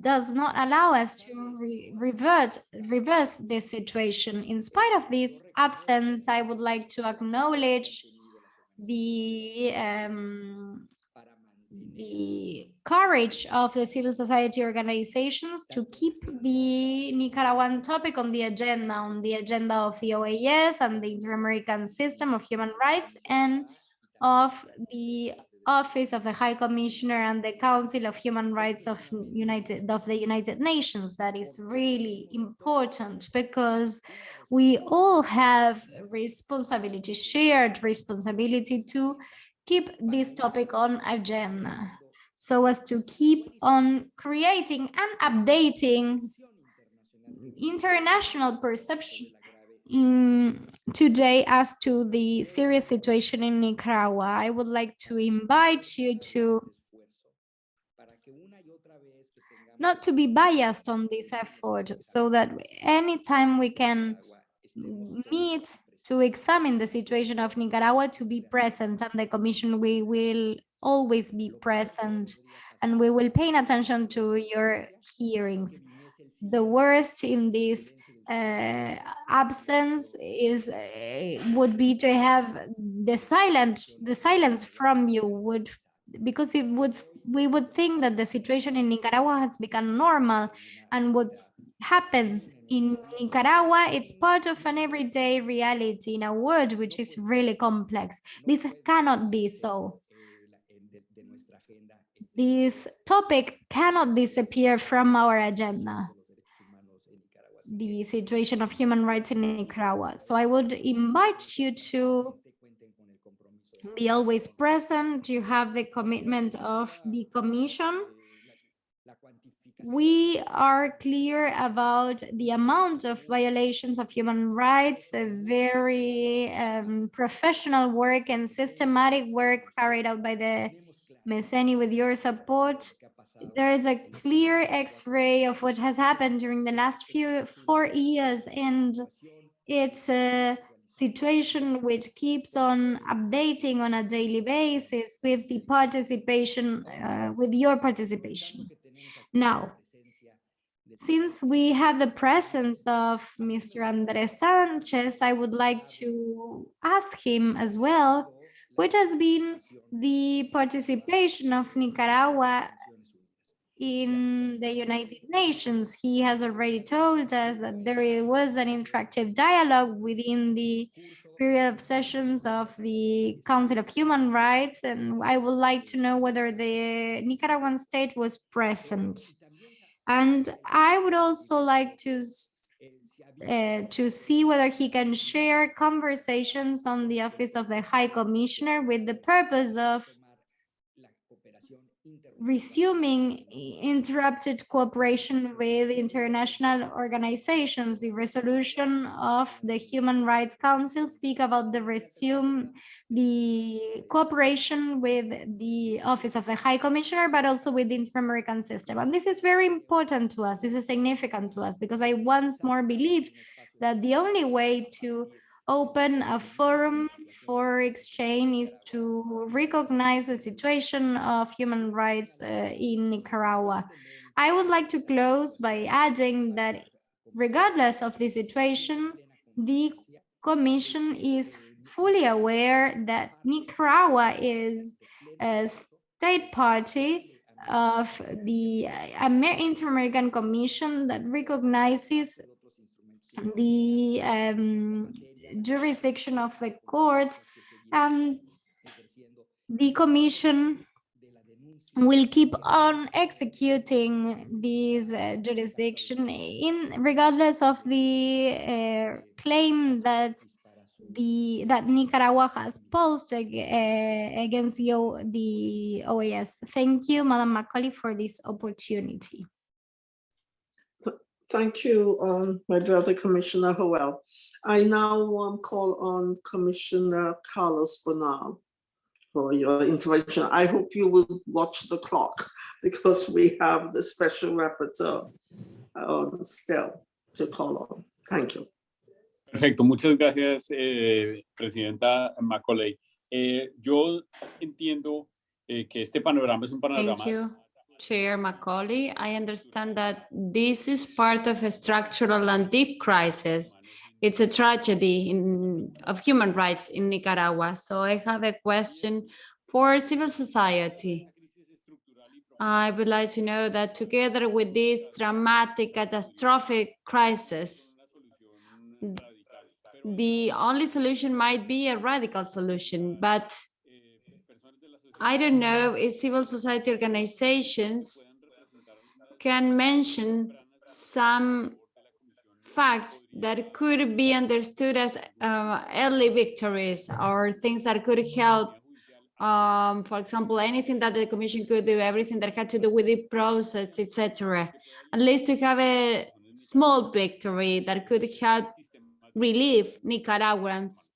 does not allow us to re revert, reverse this situation. In spite of this absence, I would like to acknowledge the um, the courage of the civil society organizations to keep the Nicaraguan topic on the agenda, on the agenda of the OAS and the Inter-American System of Human Rights and of the Office of the High Commissioner and the Council of Human Rights of United of the United Nations. That is really important because we all have responsibility, shared responsibility to keep this topic on agenda so as to keep on creating and updating international perception in today as to the serious situation in Nicaragua. I would like to invite you to not to be biased on this effort so that anytime we can meet to examine the situation of Nicaragua to be present and the commission we will always be present and we will pay attention to your hearings. The worst in this uh, absence is uh, would be to have the silent the silence from you would because it would we would think that the situation in Nicaragua has become normal and what happens in Nicaragua, it's part of an everyday reality in a world which is really complex. This cannot be so. This topic cannot disappear from our agenda, the situation of human rights in Nicaragua. So I would invite you to be always present. You have the commitment of the commission we are clear about the amount of violations of human rights, a very um, professional work and systematic work carried out by the MESENI with your support. There is a clear x-ray of what has happened during the last few four years and it's a situation which keeps on updating on a daily basis with the participation, uh, with your participation. Now, since we have the presence of Mr. Andres Sanchez, I would like to ask him as well, what has been the participation of Nicaragua in the United Nations. He has already told us that there was an interactive dialogue within the period of sessions of the Council of Human Rights, and I would like to know whether the Nicaraguan state was present. And I would also like to uh, to see whether he can share conversations on the Office of the High Commissioner with the purpose of resuming interrupted cooperation with international organizations. The resolution of the Human Rights Council speak about the resume the cooperation with the Office of the High Commissioner, but also with the Inter-American system. And this is very important to us. This is significant to us because I once more believe that the only way to open a forum for exchange is to recognize the situation of human rights uh, in Nicaragua. I would like to close by adding that regardless of the situation, the Commission is fully aware that Nicaragua is a state party of the Inter-American Commission that recognizes the um, jurisdiction of the courts and the commission will keep on executing this uh, jurisdiction in regardless of the uh, claim that the that Nicaragua has posed uh, against the, O- the OAS. Thank you, Madam Macaulay, for this opportunity. Thank you, um, my brother Commissioner Howell. I now um, call on Commissioner Carlos Bernal for your intervention. I hope you will watch the clock [LAUGHS] because we have the special rapporteur um, still to call on. Thank you. Perfecto, muchas gracias, eh, Presidenta Macaulay. Eh, yo entiendo eh, que este panorama es un panorama Thank you, Chair Macaulay. I understand that this is part of a structural and deep crisis. It's a tragedy in, of human rights in Nicaragua. So I have a question for civil society. I would like to know that together with this dramatic catastrophic crisis, the only solution might be a radical solution, but I don't know if civil society organizations can mention some facts that could be understood as uh, early victories or things that could help. Um, for example, anything that the commission could do, everything that had to do with the process, etc. At least to have a small victory that could help relieve Nicaraguans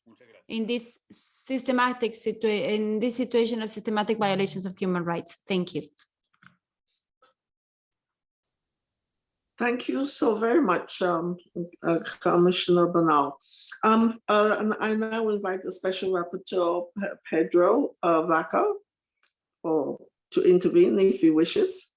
in this systematic situation, in this situation of systematic violations of human rights. Thank you. Thank you so very much, um, uh, Commissioner Bernal. Um, uh, and I now invite the Special Rapporteur Pedro uh, Vaca for, to intervene if he wishes.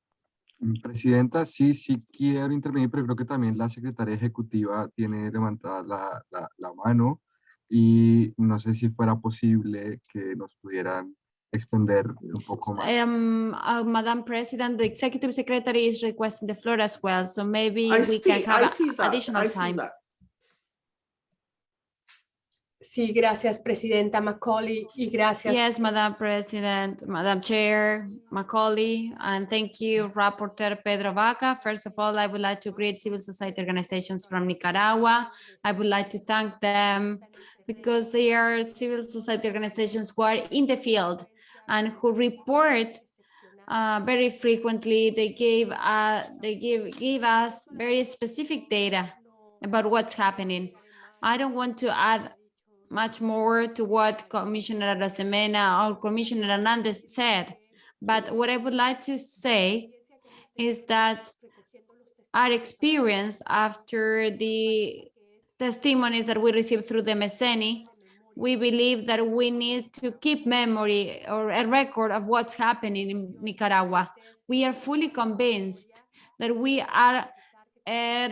Presidenta, sí, sí quiero intervenir, pero creo que también la secretaria ejecutiva tiene levantada la, la, la mano y no sé si fuera posible que nos pudieran extender un poco más. Um, uh, Madam President, the Executive Secretary is requesting the floor as well, so maybe I we see, can I have see a- that, additional I see time. that. Sí, gracias, Presidenta Macaulay, y gracias. Yes, Madam President, Madam Chair, Macaulay, and thank you, Rapporteur Pedro Vaca. First of all, I would like to greet civil society organizations from Nicaragua. I would like to thank them because they are civil society organizations who are in the field and who report uh, very frequently. They gave, uh, they give, give us very specific data about what's happening. I don't want to add much more to what Commissioner Arosemena or Commissioner Hernandez said. But what I would like to say is that our experience after the testimonies that we received through the MESENI, we believe that we need to keep memory or a record of what's happening in Nicaragua. We are fully convinced that we are uh,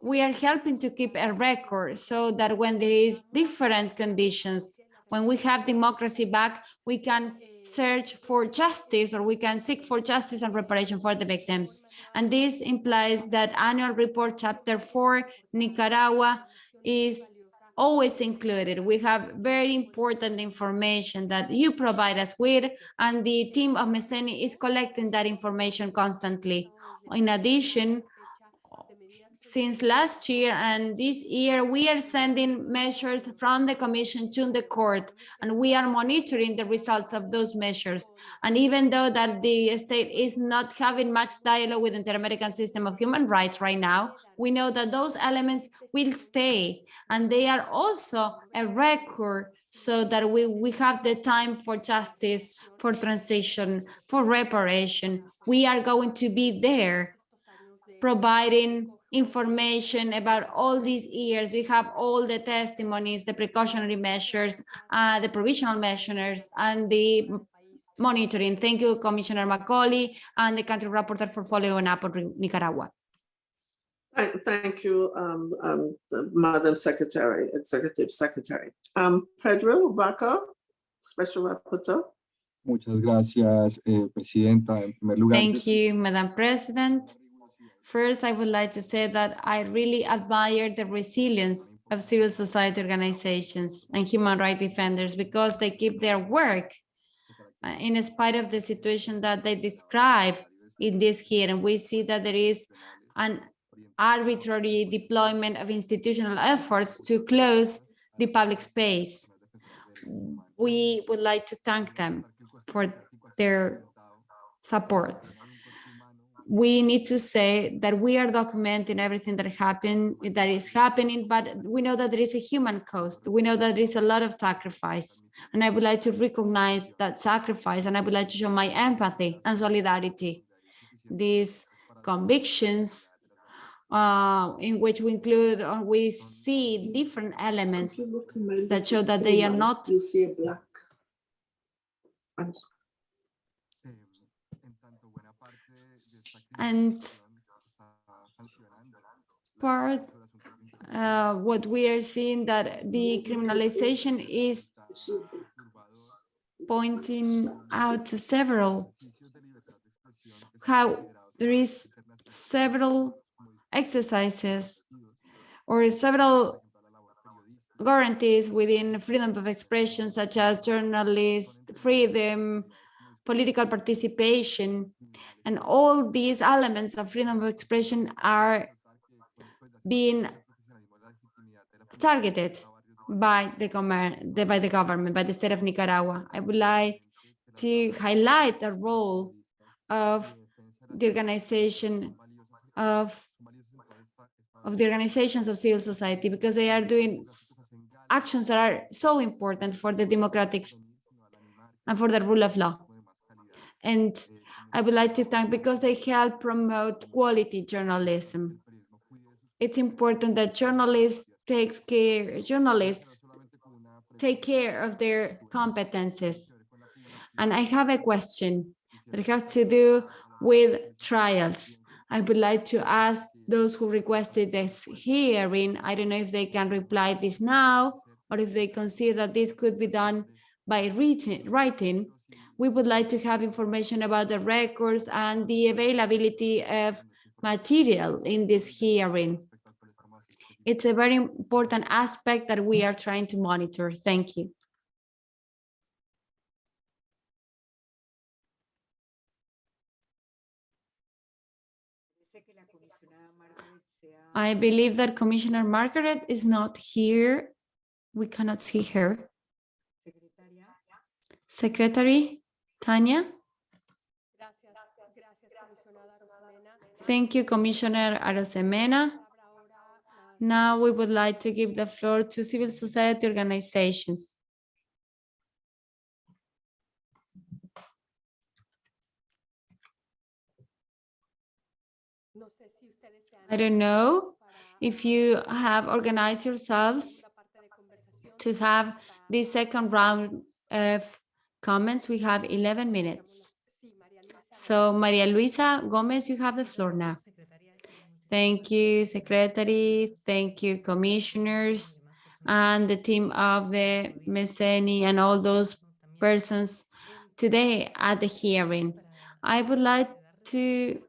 we are helping to keep a record so that when there is different conditions, when we have democracy back, we can search for justice or we can seek for justice and reparation for the victims. And this implies that annual report chapter four, Nicaragua is always included. We have very important information that you provide us with and the team of MESENI is collecting that information constantly. In addition, since last year and this year we are sending measures from the commission to the court and we are monitoring the results of those measures. And even though that the state is not having much dialogue with the inter-american system of human rights right now we know that those elements will stay and they are also a record so that we we have the time for justice for transition for reparation. We are going to be there providing information about all these years. We have all the testimonies, the precautionary measures, uh, the provisional measures, and the monitoring. Thank you, Commissioner Macaulay and the country rapporteur for following up on Nicaragua. Thank, thank you, um, um, Madam Secretary, Executive Secretary. Um, Pedro Vaca, Special Rapporteur. Muchas gracias, eh, Presidenta. En primer lugar, Thank you, Madam President. First, I would like to say that I really admire the resilience of civil society organizations and human rights defenders because they keep their work uh, in spite of the situation that they describe in this here. And we see that there is an arbitrary deployment of institutional efforts to close the public space. We would like to thank them for their support we need to say that we are documenting everything that happened that is happening but we know that there is a human cost. We know that there is a lot of sacrifice. And i would like to recognize that sacrifice and i would like to show my empathy and solidarity. These convictions uh, in which we include or we see different elements that show that they are not You see a black. I'm sorry. And part uh, what we are seeing that the criminalization is pointing out to several. How there is several exercises or several guarantees within freedom of expression such as journalist freedom political participation and all these elements of freedom of expression are being targeted by the, by the government, by the state of Nicaragua. I would like to highlight the role of the organization of, of the organizations of civil society because they are doing actions that are so important for the democratic and for the rule of law. And I would like to thank because they help promote quality journalism. It's important that journalists takes care, journalists take care of their competences. And I have a question that has to do with trials. I would like to ask those who requested this hearing, I don't know if they can reply this now, or if they consider that this could be done by writing, we would like to have information about the records and the availability of material in this hearing. It's a very important aspect that we are trying to monitor. Thank you. I believe that Commissioner Margaret is not here. We cannot see her. Secretary? Tanya? Thank you, Commissioner Arosemena. Now we would like to give the floor to civil society organizations. I don't know if you have organized yourselves to have this second round of comments. We have 11 minutes. So Maria Luisa Gomez, you have the floor now. Thank you, Secretary. Thank you, Commissioners and the team of the MESENI and all those persons today at the hearing. I would like to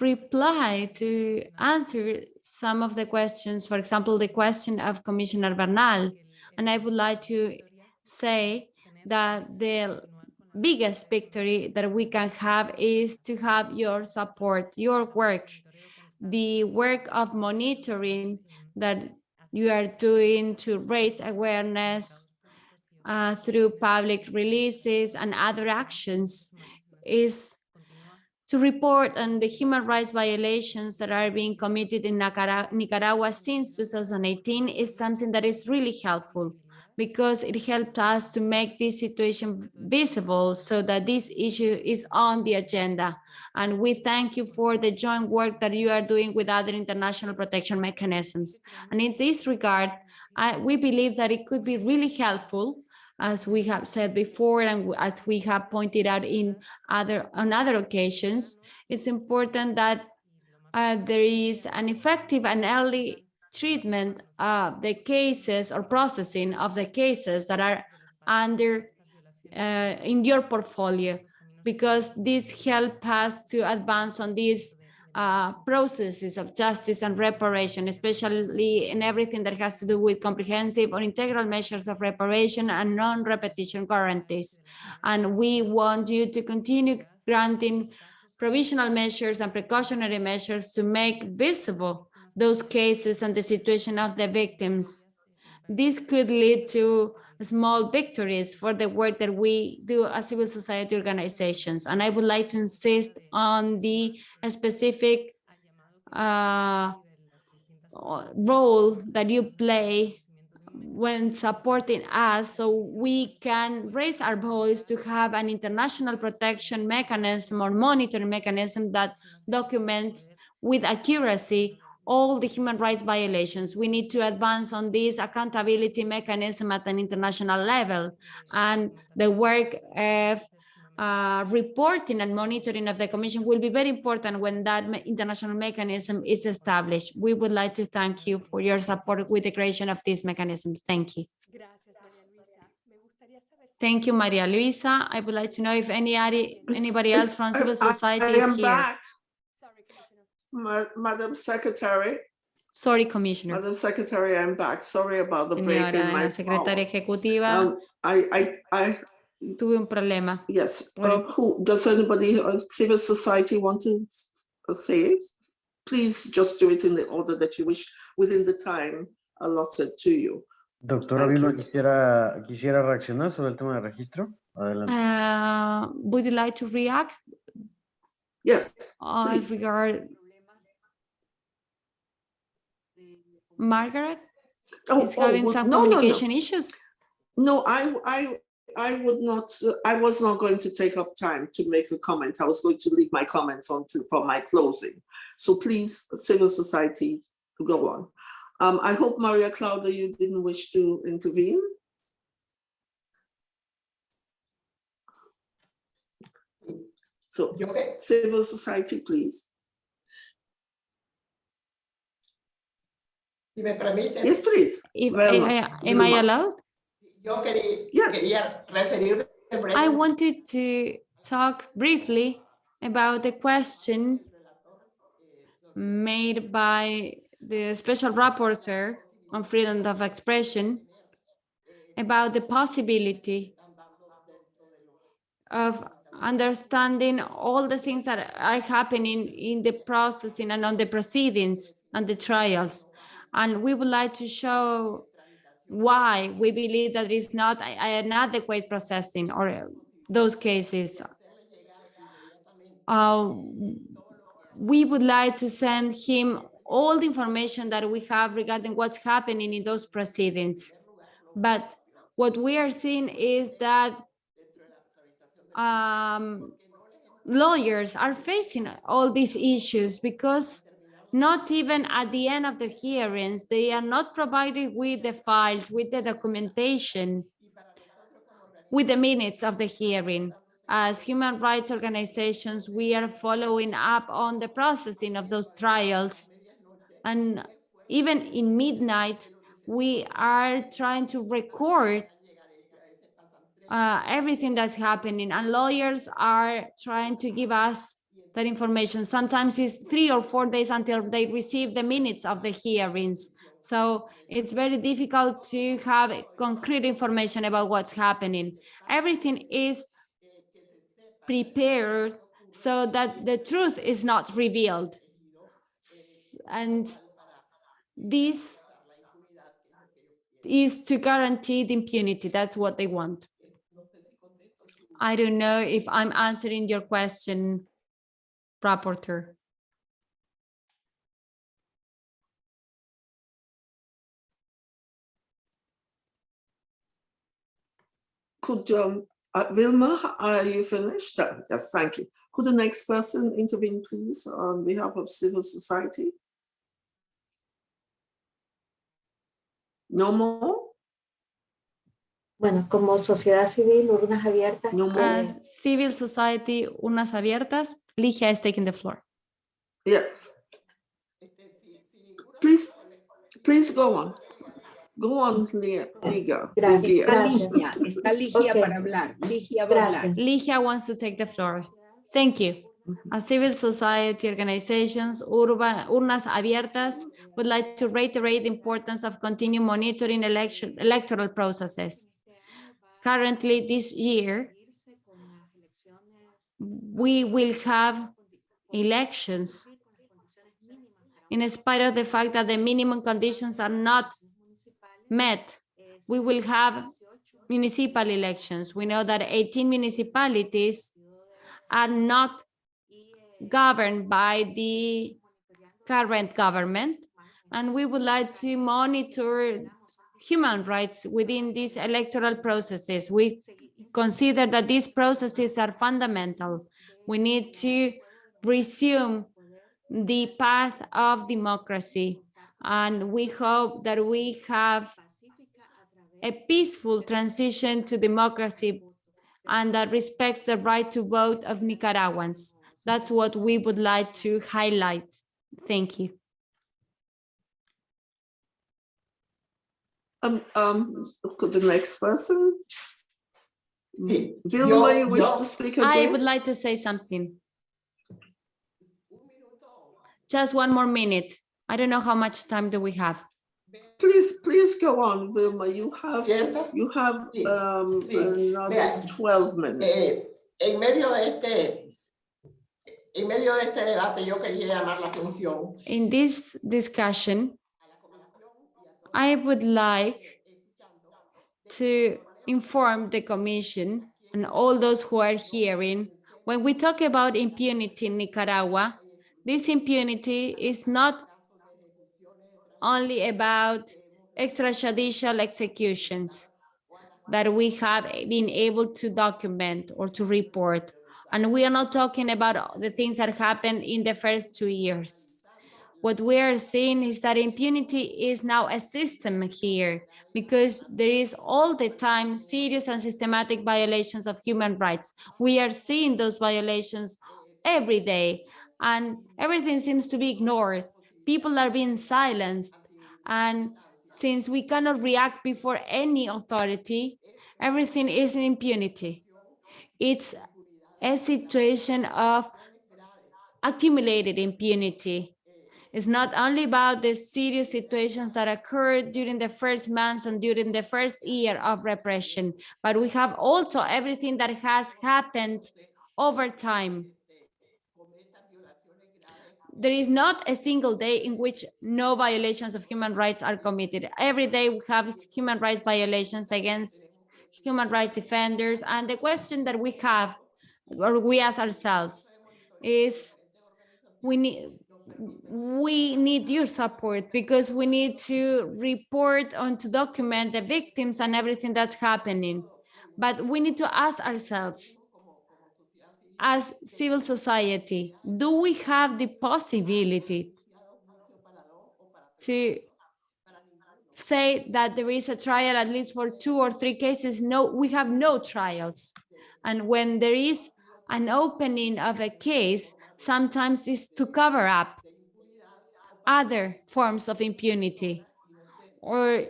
reply to answer some of the questions, for example, the question of Commissioner Bernal. And I would like to say that the biggest victory that we can have is to have your support, your work. the work of monitoring that you are doing to raise awareness uh, through public releases and other actions is to report on the human rights violations that are being committed in Nicaragua since 2018 is something that is really helpful because it helped us to make this situation visible so that this issue is on the agenda. And we thank you for the joint work that you are doing with other international protection mechanisms. And in this regard, I, we believe that it could be really helpful as we have said before and as we have pointed out in other on other occasions, it's important that uh, there is an effective and early treatment of the cases or processing of the cases that are under uh, in your portfolio, because this help us to advance on these uh, processes of justice and reparation, especially in everything that has to do with comprehensive or integral measures of reparation and non-repetition guarantees. And we want you to continue granting provisional measures and precautionary measures to make visible those cases and the situation of the victims. This could lead to small victories for the work that we do as civil society organizations. And I would like to insist on the specific uh, role that you play when supporting us so we can raise our voice to have an international protection mechanism or monitoring mechanism that documents with accuracy all the human rights violations. We need to advance on this accountability mechanism at an international level and the work of uh, reporting and monitoring of the commission will be very important when that international mechanism is established. We would like to thank you for your support with the creation of this mechanism. Thank you. Gracias, María Luisa. Me gustaría saber si Thank you, Maria Luisa. I would like to know if any, anybody else from civil society I is am here. back. Ma- Madam Secretary. Sorry, Commissioner. Madam Secretary, I'm back. Sorry about the break in my Señora secretaria power. ejecutiva, Um, I, I, I, tuve un problema. yes, What uh, who, does anybody, uh, civil society want to uh, say? it? Please just do it in the order that you wish, within the time allotted to you. Doctora Thank Vilma, quisiera, quisiera reaccionar sobre el tema de registro. Adelante. Uh, would you like to react Yes, uh, Please. regard Margaret oh, is oh, having well, some no, no, no. communication issues? No, I, I, I would not, uh, I was not going to take up time to make a comment. I was going to leave my comments on to, for my closing. So please, civil society, go on. Um, I hope Maria Claudia, you didn't wish to intervene. So Yo que- civil society, please. Si me permite, Yes, please. If, Vilma, I- I- am I Vilma. allowed? yo quería, Yes. quería referirme I wanted to talk briefly about the question made by the special rapporteur on freedom of expression about the possibility of understanding all the things that are happening in the processing and on the proceedings and the trials. And we would like to show why we believe that it's not an adequate processing or those cases. Uh, we would like to send him all the information that we have regarding what's happening in those proceedings. But what we are seeing is that um, lawyers are facing all these issues because not even at the end of the hearings, they are not provided with the files, with the documentation, with the minutes of the hearing. As human rights organizations, we are following up on the processing of those trials. And even in midnight, we are trying to record uh, everything that's happening and lawyers are trying to give us that information. Sometimes it's three or four days until they receive the minutes of the hearings. So it's very difficult to have concrete information about what's happening. Everything is prepared so that the truth is not revealed. and this is to guarantee the impunity. That's what they want. I don't know if I'm answering your question, rapporteur. Could, um, uh, Vilma, are you finished? Uh, Yes, thank you. Could the next person intervene, please, on behalf of civil society? No more? Bueno, como sociedad civil, urnas abiertas. No more? As civil society, unas abiertas, Ligia is taking the floor. Yes. Please, please go on. Go on, Lia- Liga. Gracias, Ligia. gracias. Ligia, está Ligia Ok. para hablar. Ligia va a hablar. Gracias. Ligia wants to take the floor. Thank you. As civil society organizations, urban, urnas abiertas would like to reiterate the importance of continue monitoring election, electoral processes. Currently, this year, we will have elections in spite of the fact that the minimum conditions are not met. We will have municipal elections. We know that 18 municipalities are not governed by the current government. And we would like to monitor human rights within these electoral processes. We consider that these processes are fundamental. We need to resume the path of democracy. And we hope that we have a peaceful transition to democracy and that respects the right to vote of Nicaraguans. That's what we would like to highlight. Thank you. Um, um, could the next person? Sí, Vilma, you wish yo- to speak again? I would like to say something. Just one more minute. I don't know how much time do we have. Please, please go on, Vilma. You have, ¿Cierto? you have um, sí. another Vea, 12 minutes. Eh, en medio de este, en medio de este debate, yo quería llamar la atención In this discussion, I would like to inform the commission and all those who are hearing, when we talk about impunity in Nicaragua, this impunity is not only about extrajudicial executions that we have been able to document or to report. And we are not talking about the things that happened in the first two years. What we are seeing is that impunity is now a system here because there is all the time serious and systematic violations of human rights. We are seeing those violations every day and everything seems to be ignored. People are being silenced. And since we cannot react before any authority, everything is in impunity. It's a situation of accumulated impunity. It's not only about the serious situations that occurred during the first months and during the first year of repression, but we have also everything that has happened over time. There is not a single day in which no violations of human rights are committed. Every day we have human rights violations against human rights defenders. And the question that we have, or we ask ourselves, is we need we need your support because we need to report on to document the victims and everything that's happening. But we need to ask ourselves, as civil society, do we have the possibility to say that there is a trial at least for two or three cases? No, we have no trials. And when there is an opening of a case, sometimes is to cover up other forms of impunity or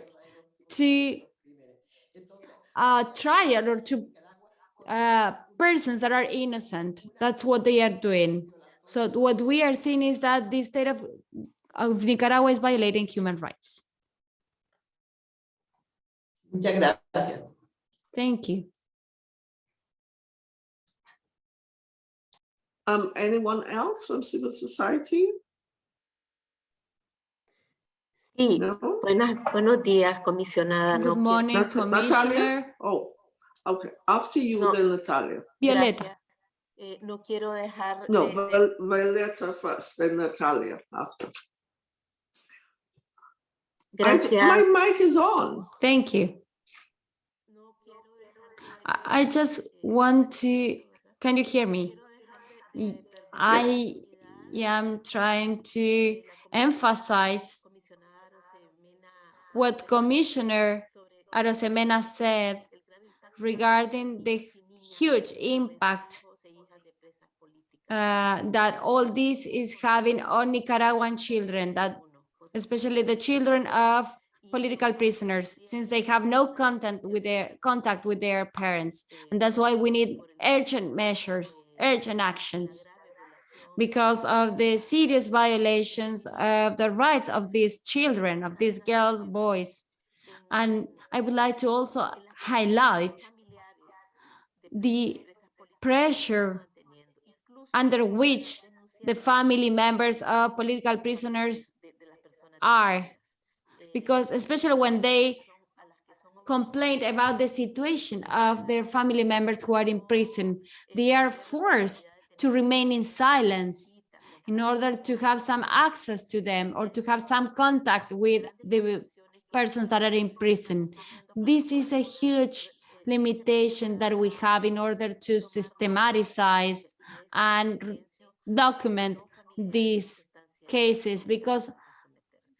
to uh, trial or to uh, persons that are innocent. That's what they are doing. So what we are seeing is that the state of, of Nicaragua is violating human rights. Muchas gracias. Thank you. Um, anyone else from civil society? Sí, No? buenas, buenos días, comisionada. Good morning, Nat- Natalia? Oh, okay. After you, No. then Natalia. Violeta. Eh, no quiero dejar No, de- Violeta first, then Natalia after. I- Gracias. My mic is on. Thank you. I I just want to, can you hear me? I am trying to emphasize what Commissioner Arosemena said regarding the huge impact uh, that all this is having on Nicaraguan children, that especially the children of political prisoners, since they have no contact with their contact with their parents. And that's why we need urgent measures, urgent actions because of the serious violations of the rights of these children, of these girls, boys. And I would like to also highlight the pressure under which the family members of political prisoners are. Because especially when they complain about the situation of their family members who are in prison, they are forced to remain in silence in order to have some access to them or to have some contact with the persons that are in prison. This is a huge limitation that we have in order to systematize and document these cases because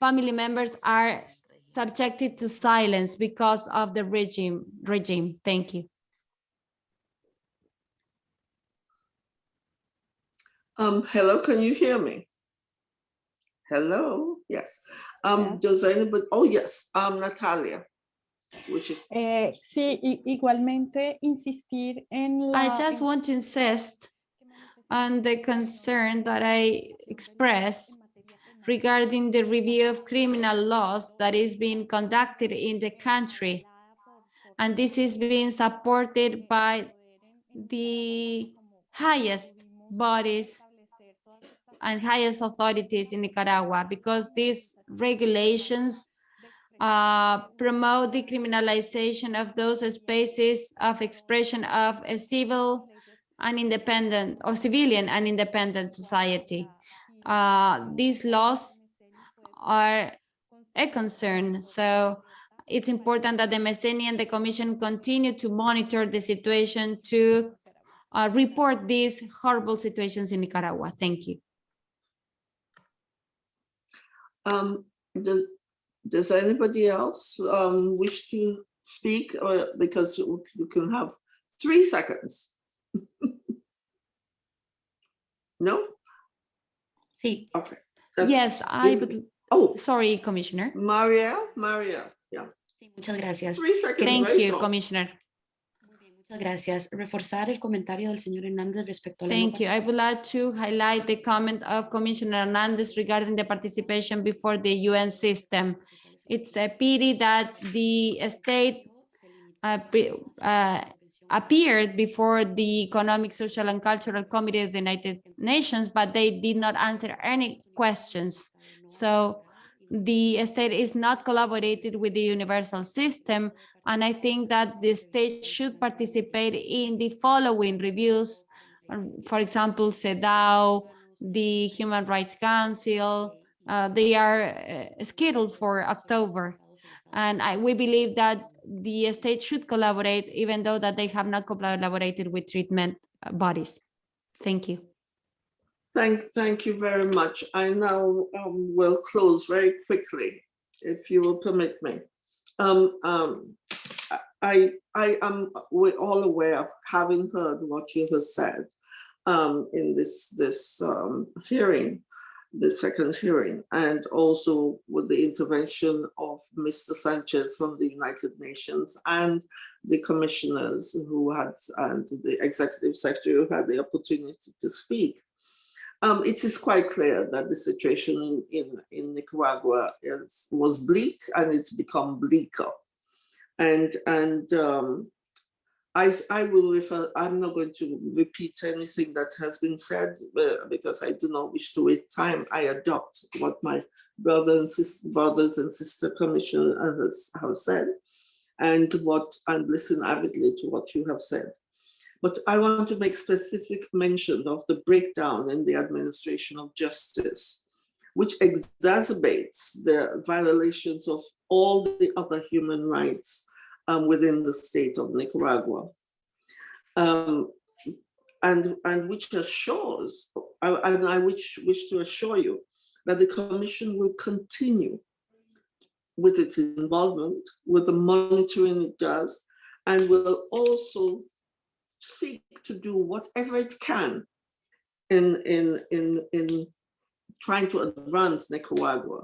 family members are subjected to silence because of the regime regime. Thank you. Um, hello, can you hear me? Hello, yes. Um, does anybody, oh, yes, um, Natalia, which is, Eh, sí, i- igualmente insistir en la... I just want to insist on the concern that I express regarding the review of criminal laws that is being conducted in the country. And this is being supported by the highest bodies and highest authorities in Nicaragua because these regulations uh, promote the criminalization of those spaces of expression of a civil and independent or civilian and independent society. Uh, these laws are a concern. So it's important that the MESENI and the Commission continue to monitor the situation to uh, report these horrible situations in Nicaragua. Thank you. um, does, does anybody else, um, wish to speak or because you can have three seconds? [LAUGHS] No? Sí. Okay. Yes, I would, Oh, sorry, Commissioner. Marielle, Marielle, yeah, Sí, muchas gracias. three seconds. Thank very you, short. Commissioner. Muchas gracias. Reforzar el comentario del señor Hernández respecto a la Thank you. I would like to highlight the comment of Commissioner Hernandez regarding the participation before the UN system. It's a pity that the state uh, uh, appeared before the Economic, Social and Cultural Committee of the United Nations, but they did not answer any questions. So the state is not collaborated with the universal system. And I think that the state should participate in the following reviews. um, For example, CEDAW, the Human Rights Council, uh, they are uh, scheduled for October. And I, we believe that the state should collaborate, even though that they have not collaborated with treatment uh, bodies. Thank you. Thank, thank you very much. I now um, will close very quickly, if you will permit me. Um, um, I, I am, we're all aware of having heard what you have said um, in this, this um, hearing, the second hearing, and also with the intervention of Mr. Sanchez from the United Nations and the commissioners who had, and the executive secretary who had the opportunity to speak. Um, it is quite clear that the situation in, in Nicaragua is, was bleak and it's become bleaker. And, and um, I, I will refer, I'm not going to repeat anything that has been said uh, because I do not wish to waste time. I adopt what my brother and sister, brothers and sister commissioners have said and what and listen avidly to what you have said. But I want to make specific mention of the breakdown in the administration of justice, which exacerbates the violations of all the other human rights um, within the state of Nicaragua. Um, and, and which assures, I, I, I wish, wish to assure you that the Commission will continue with its involvement, with the monitoring it does, and will also seek to do whatever it can in, in, in, in trying to advance Nicaragua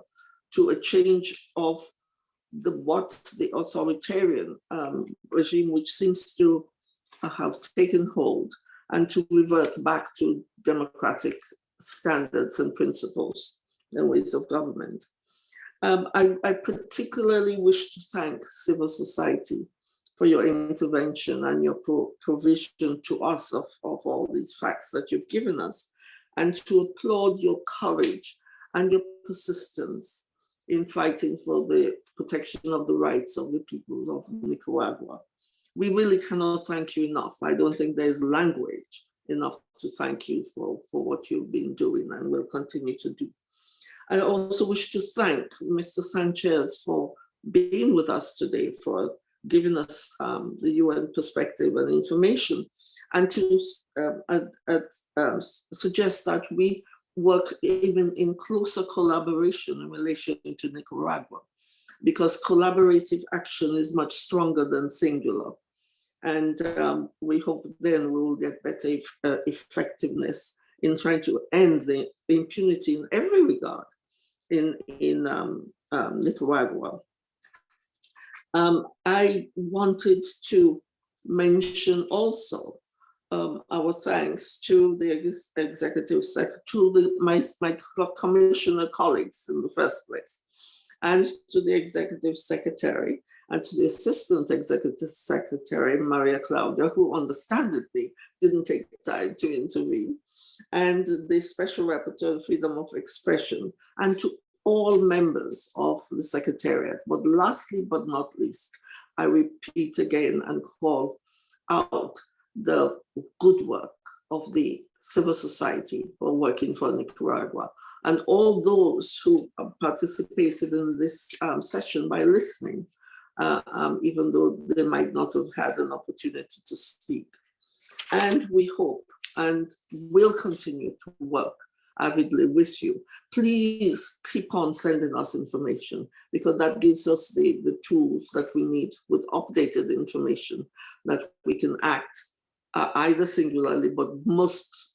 to a change of the what the authoritarian um, regime which seems to have taken hold and to revert back to democratic standards and principles and ways of government. Um, I, I particularly wish to thank civil society for your intervention and your pro provision to us of, of all these facts that you've given us, and to applaud your courage and your persistence in fighting for the protection of the rights of the people of Nicaragua. We really cannot thank you enough. I don't think there's language enough to thank you for, for what you've been doing and will continue to do. I also wish to thank Mr. Sanchez for being with us today, for giving us um, the UN perspective and information, and to um, um, suggest that we work even in closer collaboration in relation to Nicaragua, because collaborative action is much stronger than singular. And um, we hope then we will get better uh, effectiveness in trying to end the impunity in every regard in, in um, um, Nicaragua. Um, I wanted to mention also um, our thanks to the ex executive secretary, to the, my, my commissioner colleagues in the first place, and to the executive secretary, and to the assistant executive secretary, Maria Claudia, who understandably didn't take time to intervene, and the special rapporteur freedom of expression, and to all members of the secretariat. But lastly, but not least, I repeat again and call out the good work of the civil society for working for Nicaragua and all those who participated in this um, session by listening, uh, um, even though they might not have had an opportunity to speak. And we hope and will continue to work avidly with you. Please keep on sending us information because that gives us the, the tools that we need with updated information that we can act uh, either singularly, but most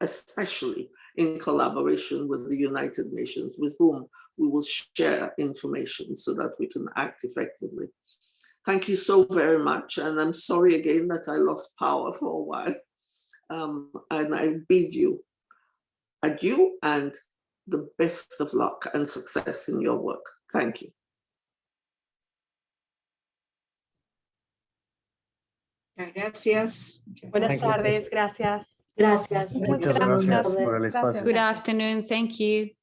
especially in collaboration with the United Nations, with whom we will share information so that we can act effectively. Thank you so very much. And I'm sorry again that I lost power for a while. Um, and I bid you adieu and the best of luck and success in your work. Thank you. Gracias. Buenas Thank you. tardes, gracias. Gracias. Muchas gracias por el espacio. Good afternoon. Thank you.